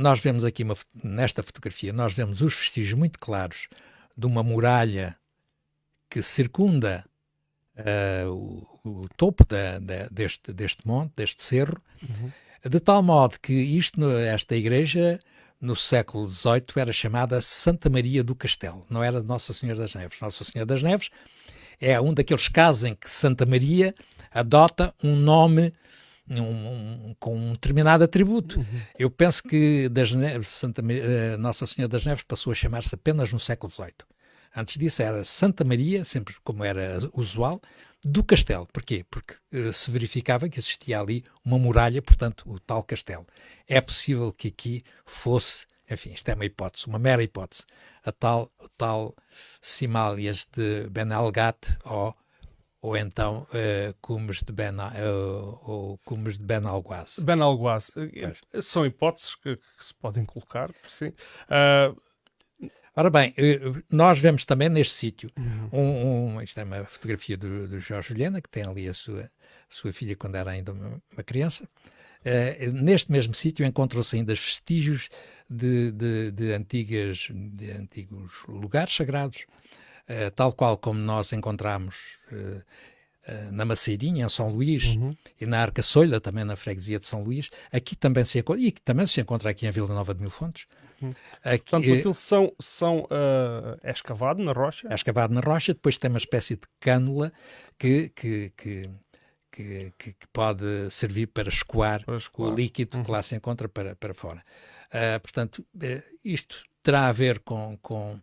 nós vemos aqui uma, nesta fotografia, nós vemos os vestígios muito claros de uma muralha que circunda uh, o, o, topo da, da, deste, deste monte, deste cerro, uhum. de tal modo que isto, esta igreja, no século XVIII, era chamada Santa Maria do Castelo, não era Nossa Senhora das Neves. Nossa Senhora das Neves é um daqueles casos em que Santa Maria adota um nome um, um, com um determinado atributo. Uhum. Eu penso que das Neves, Santa, uh, Nossa Senhora das Neves passou a chamar-se apenas no século XVIII. Antes disso era Santa Maria, sempre como era usual, do castelo. Porquê? Porque uh, se verificava que existia ali uma muralha, portanto, o tal castelo. É possível que aqui fosse, enfim, isto é uma hipótese, uma mera hipótese, a tal, tal Simálias de Benalgat ou ou então uh, cumes de Ben, uh, ou cumes de Ben Alguaz. Ben Alguaz. Eh, são hipóteses que, que, se podem colocar, sim. Uh... Ora bem, nós vemos também neste sítio, uhum. um, um, isto é uma fotografia do, do Jorge Juliana, que tem ali a sua, a sua filha quando era ainda uma, uma criança. Uh, neste mesmo sítio encontram-se ainda vestígios de, de, de, antigas, de antigos lugares sagrados, eh, tal qual como nós encontramos uh, uh, na Maceirinha, em São Luís, uhum. e na Arca Solha, também na freguesia de São Luís, aqui também se encontra, e também se encontra aqui em Vila Nova de Mil Fontes. Uhum. Aqui, Portanto, aquilo são, são, é escavado na rocha? É escavado na rocha, depois tem uma espécie de cânula que, que, que que, que, que, pode servir para escoar, para escoar. o líquido uhum. que lá se encontra para, para fora. Uh, portanto, uh, isto terá a ver com, com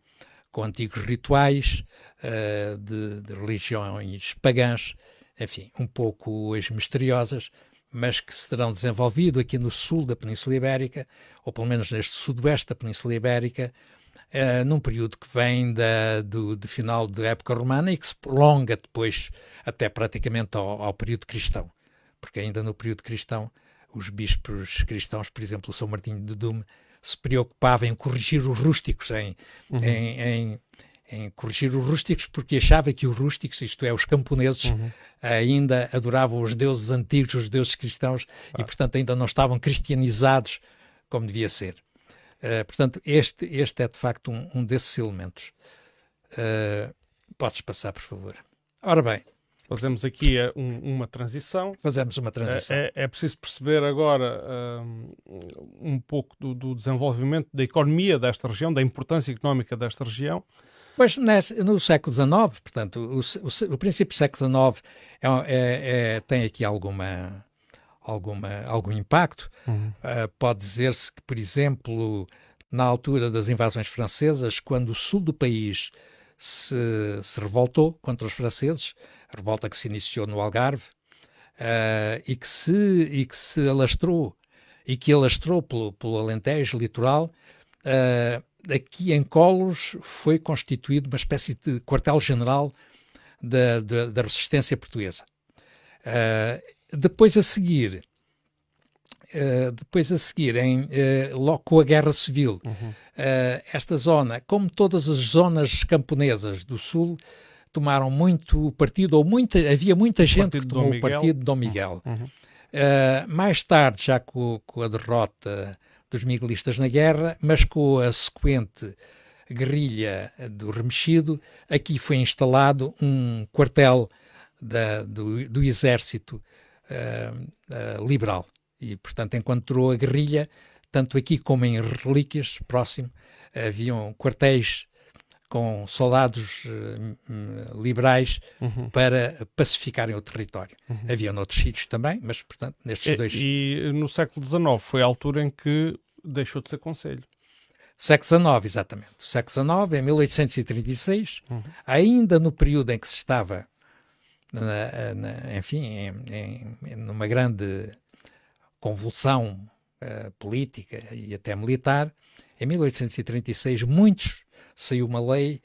com antigos rituais uh, de, de, religiões pagãs, enfim, um pouco misteriosas, mas que se terão desenvolvido aqui no sul da Península Ibérica, ou pelo menos neste sudoeste da Península Ibérica, uh, num período que vem da, do, do, final da época romana e que se prolonga depois até praticamente ao, ao período cristão, porque ainda no período cristão os bispos cristãos, por exemplo, São Martinho de Dume, se preocupava em corrigir os rústicos, em, uhum. em, em, em corrigir os rústicos, porque achava que os rústicos, isto é, os camponeses, uhum. ainda adoravam os deuses antigos, os deuses cristãos, ah. e portanto ainda não estavam cristianizados como devia ser. Uh, portanto, este, este é de facto um, um desses elementos. Uh, podes passar, por favor. Ora bem. Fazemos aqui uh, um, uma transição. Fazemos uma transição. É, é preciso perceber agora um pouco do, do, desenvolvimento da economia desta região, da importância económica desta região. Pois no século XIX, portanto, o, o, o princípio do século XIX é, é, é, tem aqui alguma, alguma, algum impacto. Uhum. Uh, pode dizer-se que, por exemplo, na altura das invasões francesas, quando o sul do país se, se revoltou contra os franceses, revolta que se iniciou no Algarve, uh, e, que se, e que se alastrou, e que alastrou pelo, pelo Alentejo litoral, uh, aqui em Colos foi constituído uma espécie de quartel-general da, da, da, resistência portuguesa. Uh, depois a seguir, uh, depois a seguir, em, uh, logo com a Guerra Civil, uhum. uh, esta zona, como todas as zonas camponesas do Sul, tomaram muito partido, ou muita, havia muita gente que tomou o partido de Dom Miguel. Uhum. uhum. mais tarde, já com, com, a derrota dos miguelistas na guerra, mas com a sequente guerrilha do Remexido, aqui foi instalado um quartel da, do, do exército uh, uh, liberal. E, portanto, encontrou a guerrilha, tanto aqui como em Relíquias, próximo, haviam quartéis com soldados uh, liberais uhum. para pacificarem o território. Uhum. Havia noutros sítios também, mas, portanto, nestes e, dois... E no século XIX foi a altura em que deixou de ser conselho. Século XIX, exatamente. Século XIX, em 1836, uhum. ainda no período em que se estava na, na, enfim, em, em, numa grande convulsão uh, política e até militar, em 1836, muitos saiu uma lei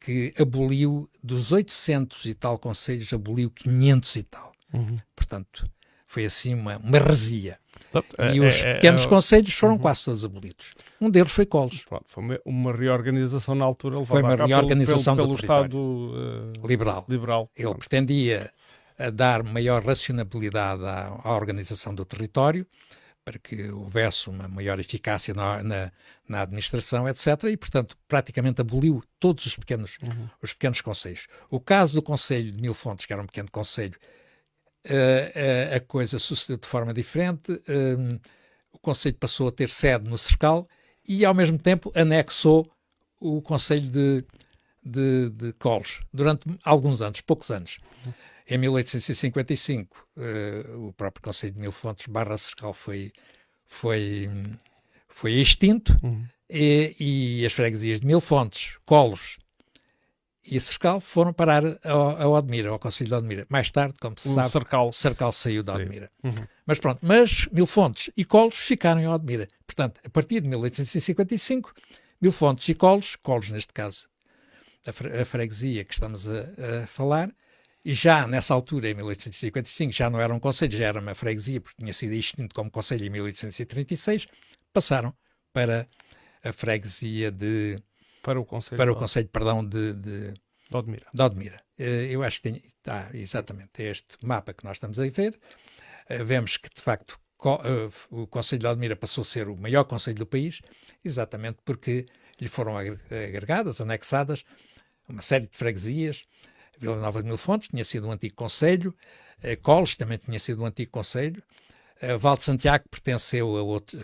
que aboliu dos 800 e tal conselhos, aboliu 500 e tal. Uhum. Portanto, foi assim uma, uma resia. E os é, é, pequenos é, conselhos foram uhum. quase todos abolidos. Um deles foi Colos. Pronto, foi uma, reorganização na altura. Foi uma reorganização pelo, pelo, pelo Estado uh, liberal. liberal. Ele Pronto. pretendia dar maior racionalidade à, à, organização do território, para que houvesse uma maior eficácia na, na, na administração, etc. E, portanto, praticamente aboliu todos os pequenos, uhum. os pequenos conselhos. O caso do Conselho de Mil Fontes, que era um pequeno conselho, uh, a coisa sucedeu de forma diferente. Uh, o Conselho passou a ter sede no Cercal e, ao mesmo tempo, anexou o Conselho de, de, de Coles durante alguns anos, poucos anos. Em 1855, uh, eh, o próprio Conselho de Mil Fontes barra Cercal foi, foi, foi extinto uhum. e, e, as freguesias de Mil Fontes, Colos e Cercal foram parar ao, ao Odmira, ao Conselho de Odmira. Mais tarde, como se o sabe, Cercal, Cercal saiu de Odmira. Uhum. Mas pronto, mas Milfontes e Colos ficaram em Odmira. Portanto, a partir de 1855, Milfontes e Colos, Colos neste caso, a, fre a freguesia que estamos a, a, falar, e já nessa altura, em 1855, já não era um conselho, já era uma freguesia, porque tinha sido extinto como conselho em 1836, passaram para a freguesia de para o Conselho, para o conselho perdão, de, de, de Odmira. De Odmira. Eh, eu acho que tem, está exatamente este mapa que nós estamos a ver. Eh, vemos que, de facto, eh, o Conselho de Odmira passou a ser o maior conselho do país, exatamente porque lhe foram agregadas, anexadas, uma série de freguesias. Vila Nova de Mil Fontes tinha sido um antigo conselho, Coles também tinha sido um antigo conselho, Uh, Val de Santiago pertenceu, a outro,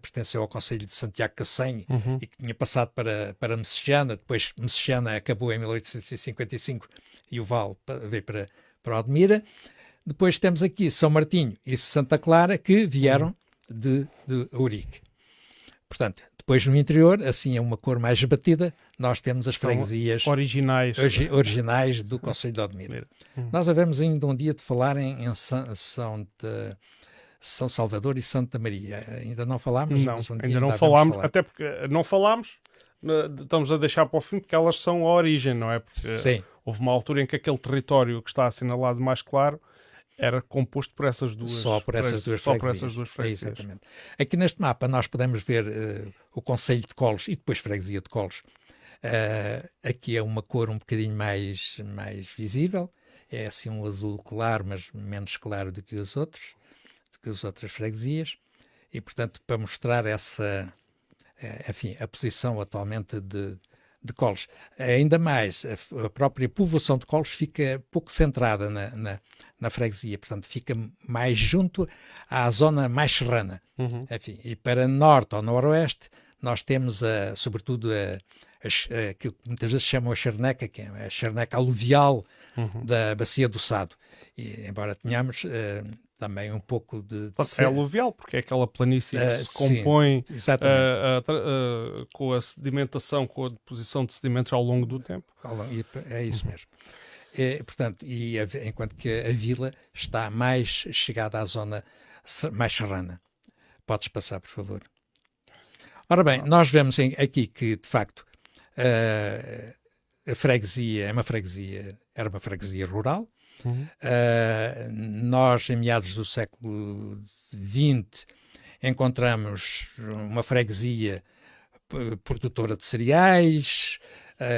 pertenceu ao Conselho de Santiago Cacém uhum. e que tinha passado para, para Messejana. Depois Messejana acabou em 1855 e o Val veio para, para Odmira. Depois temos aqui São Martinho e Santa Clara que vieram uhum. de, de Ourique. Portanto, depois no interior, assim é uma cor mais batida, nós temos as freguesias originais, originais do Conselho de Odmira. Uhum. Nós havemos ainda um dia de falar em, em São de são Salvador e Santa Maria. Ainda não falámos? Não, um ainda não falámos, até porque não falámos, estamos a deixar para o fim porque elas são a origem, não é? Porque Sim. houve uma altura em que aquele território que está assinalado mais claro era composto por essas duas só por essas duas só por essas duas freguesias. É, exatamente. Aqui neste mapa nós podemos ver uh, o Conselho de Colos e depois Freguesia de Colos Uh, aqui é uma cor um bocadinho mais, mais visível, é assim um azul claro, mas menos claro do que os outros, do que as outras freguesias, e portanto para mostrar essa, uh, enfim, a posição atualmente de, de Coles. Ainda mais, a, própria povoação de Coles fica pouco centrada na, na, na, freguesia, portanto fica mais junto à zona mais serrana. Uhum. Enfim, e para norte ou noroeste nós temos, a, sobretudo, a, a, aquilo que muitas vezes chamam a charneca, que é a charneca aluvial uhum. da bacia do Sado. E, embora tenhamos uh, também um pouco de... de é aluvial, porque é aquela planície que uh, se compõe uh, com a sedimentação, com a deposição de sedimentos ao longo do tempo. É isso mesmo. É, portanto, e a, enquanto que a vila está mais chegada à zona mais serrana. Podes passar, por favor. Ora bem, nós vemos aqui que, de facto, Uh, a freguesia é uma freguesia, era uma freguesia rural. Uhum. Uh, nós, em meados do século XX, encontramos uma freguesia produtora de cereais,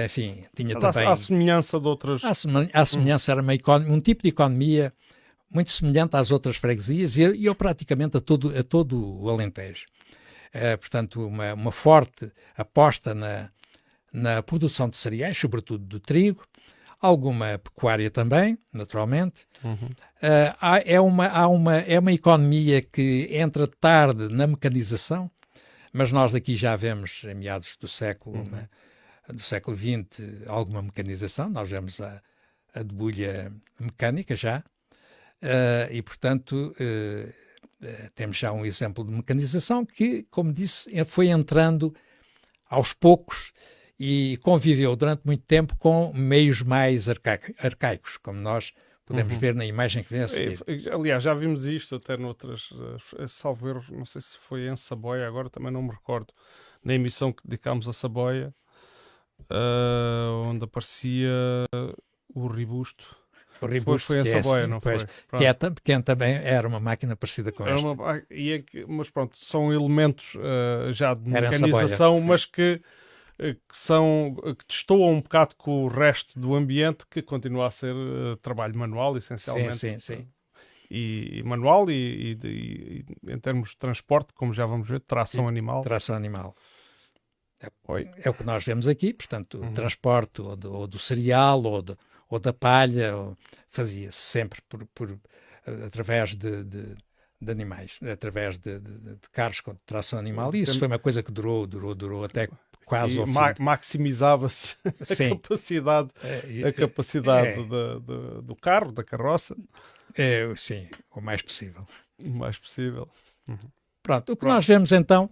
enfim, tinha Mas também... À semelhança de outras... À, semelhança, era uma um tipo de economia muito semelhante às outras freguesias e, e ou praticamente a todo, a todo o Alentejo. Uh, portanto, uma, uma forte aposta na, na produção de cereais, sobretudo do trigo, alguma pecuária também, naturalmente. Uhum. Uh, há, é, uma, há uma, é uma economia que entra tarde na mecanização, mas nós daqui já vemos, em meados do século, uhum. uma, do século XX, alguma mecanização. Nós vemos a, a debulha mecânica já, uh, e portanto uh, temos já um exemplo de mecanização que, como disse, foi entrando aos poucos e conviveu durante muito tempo com meios mais arcaicos, como nós podemos uhum. ver na imagem que vem a seguir. Aliás, já vimos isto até noutras, salvo erro, não sei se foi em Saboia, agora também não me recordo, na emissão que dedicámos a Saboia, uh, onde aparecia o Ribusto. O Ribusto, foi, foi em é Saboia, é, não pois, foi? Que, é, que também era uma máquina parecida com esta. Uma, e é mas pronto, são elementos uh, já de mecanização, mas que eh, que são que destoam um bocado com o resto do ambiente que continua a ser uh, trabalho manual essencialmente sim, sim, sim. E, e manual e, e, e, em termos de transporte como já vamos ver tração animal tração animal é, é, o que nós vemos aqui portanto uhum. o transporte ou do, ou do, cereal ou, de, ou da palha fazia-se sempre por, por através de, de de animais, através de, carros com tração animal. E isso foi uma coisa que durou, durou, durou até quase ao ma maximizava-se a capacidade, é, a capacidade é, de, de, do carro, da carroça. É, sim, o mais possível. O mais possível. Uhum. Pronto, o que Pronto. nós vemos então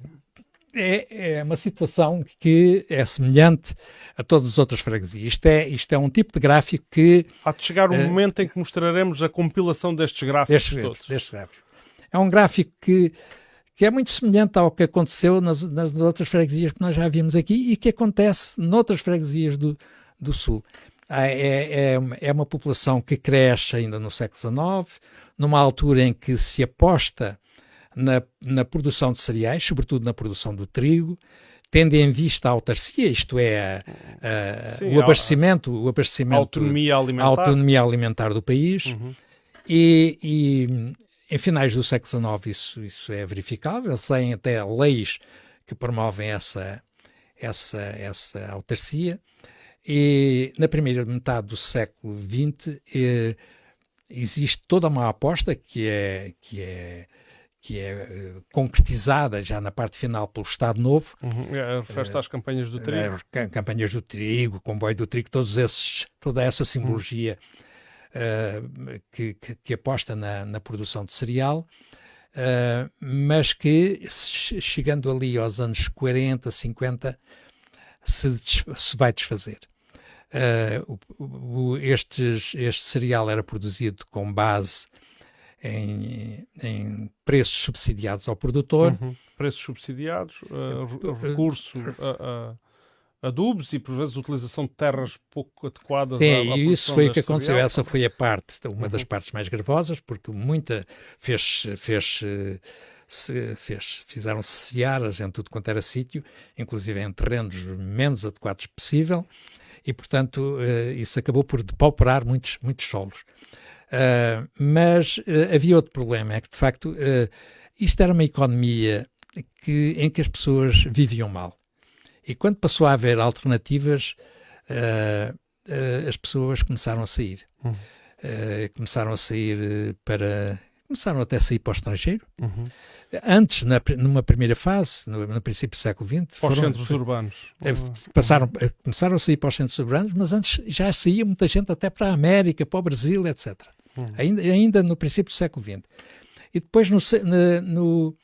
é, é, uma situação que é semelhante a todas as outras freguesias. Isto é, isto é um tipo de gráfico que... Há de chegar um uh, momento em que mostraremos a compilação destes gráficos destes, todos. Destes gráficos. É um gráfico que que é muito semelhante ao que aconteceu nas, nas outras freguesias que nós já vimos aqui e que acontece noutras freguesias do, do Sul. Ah, é, é, é, uma população que cresce ainda no século XIX, numa altura em que se aposta na, na produção de cereais, sobretudo na produção do trigo, tendo em vista a autarcia, isto é, a, a, Sim, o abastecimento, o abastecimento, a autonomia alimentar, a autonomia alimentar do país, uhum. e, e, em finais do século XIX isso, isso é verificável, têm até leis que promovem essa, essa, essa autarcia. E na primeira metade do século XX eh, existe toda uma aposta que é, que é, que é eh, concretizada já na parte final pelo Estado Novo. Uhum. É, refere-se às campanhas do trigo. É, campanhas do trigo, comboio do trigo, todos esses, toda essa simbologia uhum uh, que, que, que, aposta na, na, produção de cereal, uh, mas que chegando ali aos anos 40, 50, se, se vai desfazer. Uh, o, o, estes, este cereal era produzido com base em, em preços subsidiados ao produtor. Uhum. Preços subsidiados, uh, recurso a, adubos e por vezes utilização de terras pouco adequadas Sim, à, à e isso foi o que aconteceu. Cereal. Essa foi a parte, uma uhum. das partes mais gravosas, porque muita fez, fez se fez, fizeram searas em tudo quanto era sítio, inclusive em terrenos menos adequados possível, e portanto isso acabou por depauperar muitos, muitos solos. Uh, mas uh, havia outro problema, é que de facto isto era uma economia que, em que as pessoas viviam mal. E quando passou a haver alternativas, as pessoas começaram a sair. Hum. começaram a sair para começaram até a sair para o estrangeiro. Uhum. Antes, na, numa primeira fase, no, no princípio do século XX, para os centros urbanos. É, passaram, uhum. começaram a sair para os centros urbanos, mas antes já saía muita gente até para a América, para o Brasil, etc. Uhum. Ainda, ainda no princípio do século XX. E depois, no, no,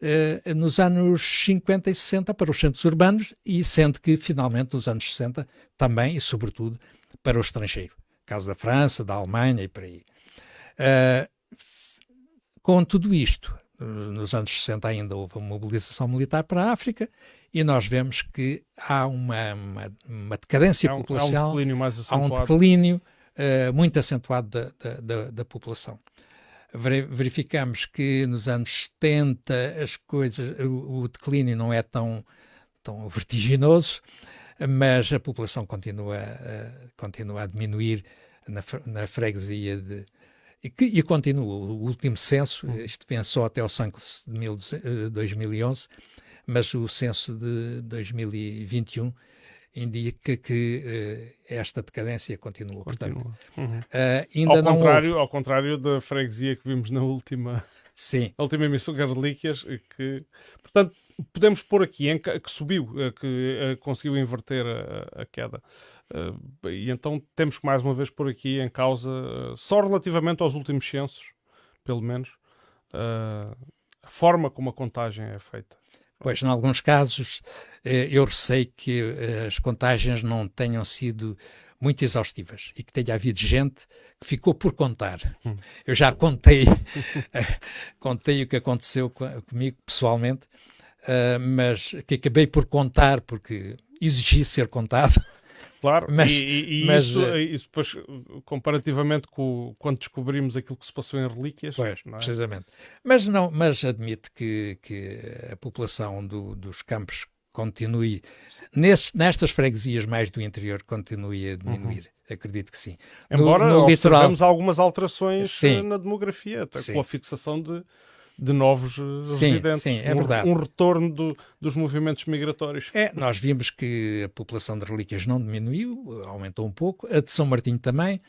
Uh, nos anos 50 e 60 para os centros urbanos e sendo que finalmente nos anos 60 também e sobretudo para o estrangeiro, caso da França, da Alemanha e por aí. Uh, com tudo isto, nos anos 60 ainda houve uma mobilização militar para a África e nós vemos que há uma, uma, uma decadência um, populacional, há um declínio, há um declínio uh, muito acentuado da, da, da, da, população. Verificamos que nos anos 70 as coisas, o, o declínio não é tão, tão vertiginoso, mas a população continua, uh, continua a diminuir na, na freguesia de, e, que, e continua. O último censo, hum. isto vem só até o censo de 2011, eh, mas o censo de 2021 indica que uh, esta decadência continua. continua. Portanto, uhum. uh, ainda ao, não contrário, houve... ao contrário da freguesia que vimos na última, Sim. A última emissão de Relíquias, que, portanto, podemos pôr aqui em, que subiu, que conseguiu inverter a, a queda. Uh, e então temos que mais uma vez pôr aqui em causa, só relativamente aos últimos censos, pelo menos, a forma como a contagem é feita. Pois, em alguns casos, eu receio que as contagens não tenham sido muito exaustivas e que tenha havido gente que ficou por contar. Hum. Eu já contei, contei o que aconteceu comigo pessoalmente, mas que acabei por contar porque exigi ser contado. Claro, mas, e, e mas, isso, uh, isso depois, comparativamente com quando descobrimos aquilo que se passou em relíquias. Pois, é? precisamente. Mas, não, mas admite que, que a população do, dos campos continue, nesse, nestas freguesias mais do interior, continue a diminuir. Uhum. Acredito que sim. Embora no, no litoral... algumas alterações sim. na demografia, até com a fixação de de novos eh, sim, residentes. Sim, é verdade. Um, retorno do, dos movimentos migratórios. É, nós vimos que a população de relíquias não diminuiu, aumentou um pouco, a de São Martinho também,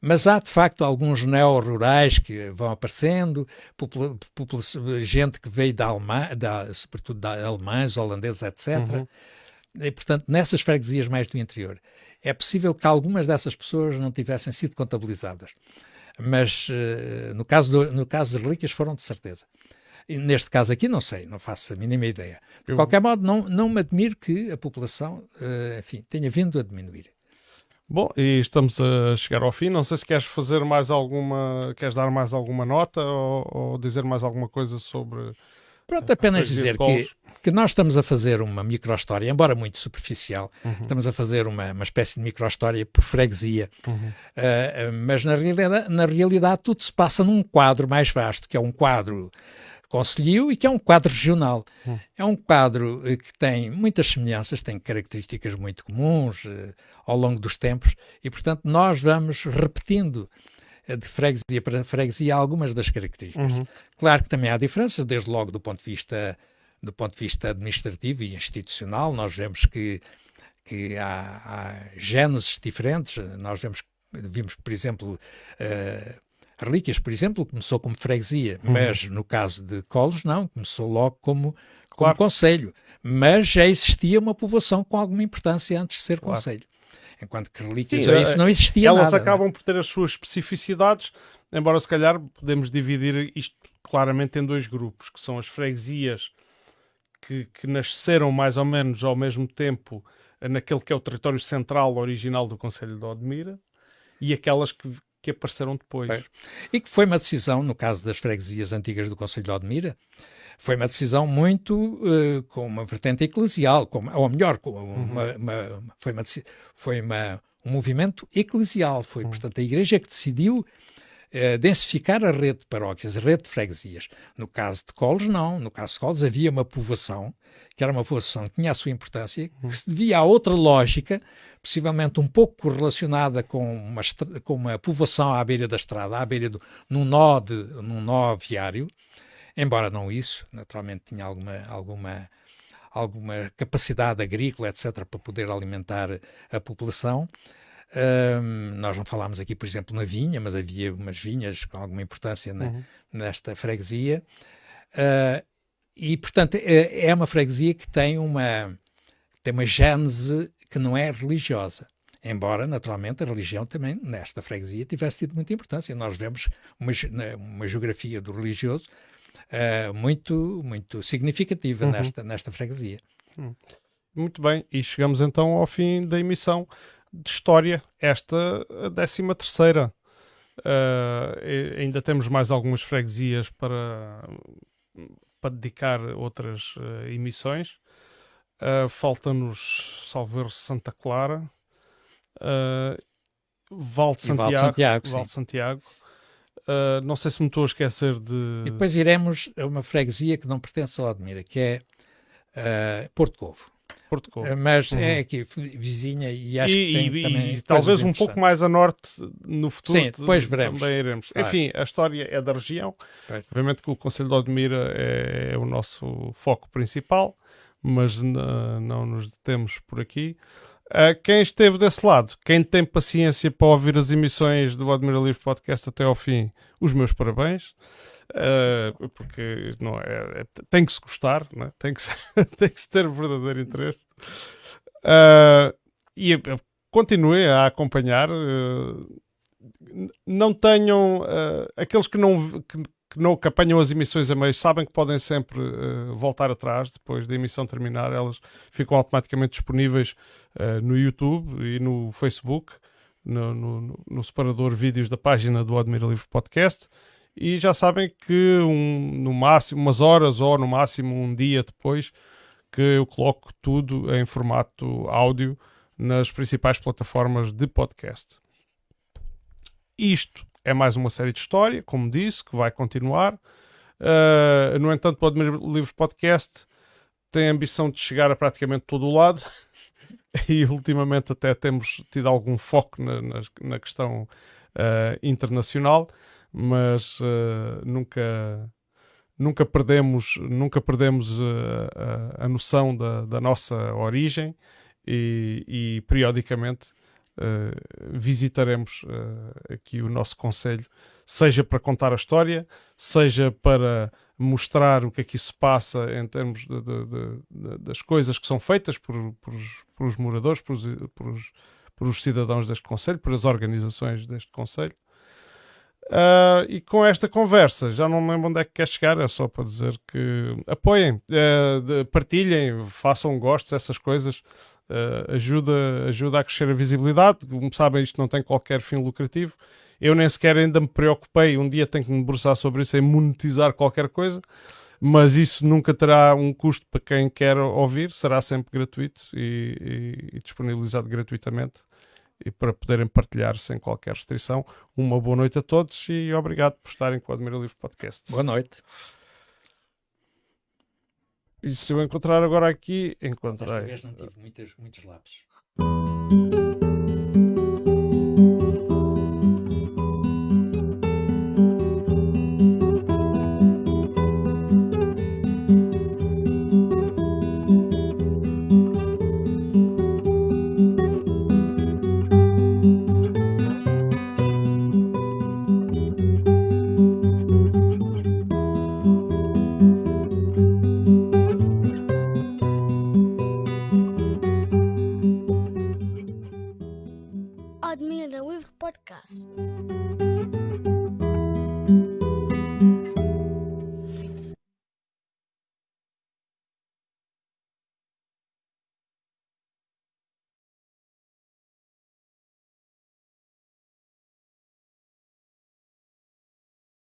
mas há de facto alguns neo-rurais que vão aparecendo, popula, popula, gente que veio da Alemanha, da, sobretudo da alemães, holandeses, etc. Uhum. E, portanto, nessas freguesias mais do interior, é possível que algumas dessas pessoas não tivessem sido contabilizadas mas uh, no, caso do, no caso das relíquias foram de certeza. E neste caso aqui não sei, não faço a mínima ideia. De Eu... qualquer modo, não, não me admiro que a população, uh, enfim, tenha vindo a diminuir. Bom, e estamos a chegar ao fim. Não sei se queres fazer mais alguma, queres dar mais alguma nota ou, ou dizer mais alguma coisa sobre. Pronto, apenas dizer que que nós estamos a fazer uma microhistória, embora muito superficial, uhum. estamos a fazer uma, uma espécie de microhistória por freguesia, uhum. uh, mas na realidade, na realidade tudo se passa num quadro mais vasto, que é um quadro conselhio e que é um quadro regional. Uhum. É um quadro uh, que tem muitas semelhanças, tem características muito comuns uh, ao longo dos tempos e, portanto, nós vamos repetindo de freguesia para freguesia algumas das características. Uhum. Claro que também há diferenças, desde logo do ponto de vista do ponto de vista administrativo e institucional, nós vemos que, que há, há gêneses diferentes. Nós vemos, vimos, por exemplo, uh, Relíquias, por exemplo, começou como freguesia, uhum. mas no caso de Colos, não, começou logo como, como claro. conselho. Mas já existia uma povoação com alguma importância antes de ser claro. conselho. Enquanto que relíquias, Sim, isso não existia elas nada. Elas acabam não? por ter as suas especificidades, embora se calhar podemos dividir isto claramente em dois grupos, que são as freguesias que, que nasceram mais ou menos ao mesmo tempo naquele que é o território central original do Conselho de Odmira e aquelas que, que apareceram depois. É. E que foi uma decisão, no caso das freguesias antigas do Conselho de Odmira, foi uma decisão muito uh, com uma vertente eclesial, com, ou melhor, com uma, uhum. uma, foi, uma, foi uma, um movimento eclesial. Foi, uhum. portanto, a Igreja que decidiu uh, densificar a rede de paróquias, a rede de freguesias. No caso de Coles, não. No caso de Coles havia uma povoação, que era uma povoação que tinha a sua importância, que se devia a outra lógica, possivelmente um pouco relacionada com uma, com uma povoação à beira da estrada, à beira do, num nó, de, num nó viário, embora não isso, naturalmente tinha alguma, alguma alguma capacidade agrícola, etc., para poder alimentar a população. Um, nós não falámos aqui, por exemplo, na vinha, mas havia umas vinhas com alguma importância na, uhum. nesta freguesia. Uh, e, portanto, é, é, uma freguesia que tem uma, tem uma gênese que não é religiosa. Embora, naturalmente, a religião também, nesta freguesia, tivesse tido muita importância. Nós vemos uma, uma geografia do religioso uh, muito, muito significativa uhum. nesta, nesta freguesia. Hum. Muito bem, e chegamos então ao fim da emissão de história, esta a 13 terceira. Uh, ainda temos mais algumas freguesias para, para dedicar outras uh, emissões. Uh, Falta-nos Salver Santa Clara, uh, Val de Santiago. Val de Santiago, Val de Santiago. Não sei se me estou a esquecer de. E depois iremos a uma freguesia que não pertence ao Admira, que é Porto Covo. Porto Covo. Uh, mas é uhum. é aqui vizinha e acho e, que tem e, também. E talvez um pouco mais a norte no futuro. Sim, depois veremos. Também iremos. Claro. Enfim, a história é da região. Pois. Obviamente que o Conselho de Odmira é, é o nosso foco principal, mas não nos detemos por aqui. Uh, quem esteve desse lado, quem tem paciência para ouvir as emissões do Admira Livre Podcast até ao fim, os meus parabéns. Uh, porque não é, é, tem que se gostar, é? tem, que se, tem que se ter verdadeiro interesse. Uh, e continue a acompanhar. não tenham aqueles que não, que, que não que apanham as emissões a meio sabem que podem sempre uh, voltar atrás depois da emissão terminar elas ficam automaticamente disponíveis uh, no YouTube e no Facebook no, no, no, separador vídeos da página do Admira Livre Podcast e já sabem que um, no máximo umas horas ou no máximo um dia depois que eu coloco tudo em formato áudio nas principais plataformas de podcast. Isto é mais uma série de história, como disse, que vai continuar. Uh, no entanto, o Admir Livre Podcast tem a ambição de chegar a praticamente todo o lado. E ultimamente até temos tido algum foco na, na, na questão uh, internacional, mas uh, nunca nunca perdemos nunca perdemos a, a, noção da, da nossa origem e, e periodicamente uh, visitaremos uh, aqui o nosso Conselho, seja para contar a história, seja para mostrar o que é que isso passa em termos de, de, de, das coisas que são feitas por, por, por os moradores, por os, por, os, por os cidadãos deste Conselho, por as organizações deste Conselho. Uh, e com esta conversa, já não lembro onde é que quer chegar, é só para dizer que apoiem, uh, partilhem, façam gostos, essas coisas uh, ajuda, ajuda a crescer a visibilidade. Como sabem, isto não tem qualquer fim lucrativo. Eu nem sequer ainda me preocupei, um dia tenho que me debruçar sobre isso, em monetizar qualquer coisa, mas isso nunca terá um custo para quem quer ouvir, será sempre gratuito e, e, e disponibilizado gratuitamente e para poderem partilhar sem qualquer restrição. Uma boa noite a todos e obrigado por estarem com o Admira Livre Podcast. Boa noite. E se eu encontrar agora aqui, encontrei. Desta vez não tive muitas, muitos lápis.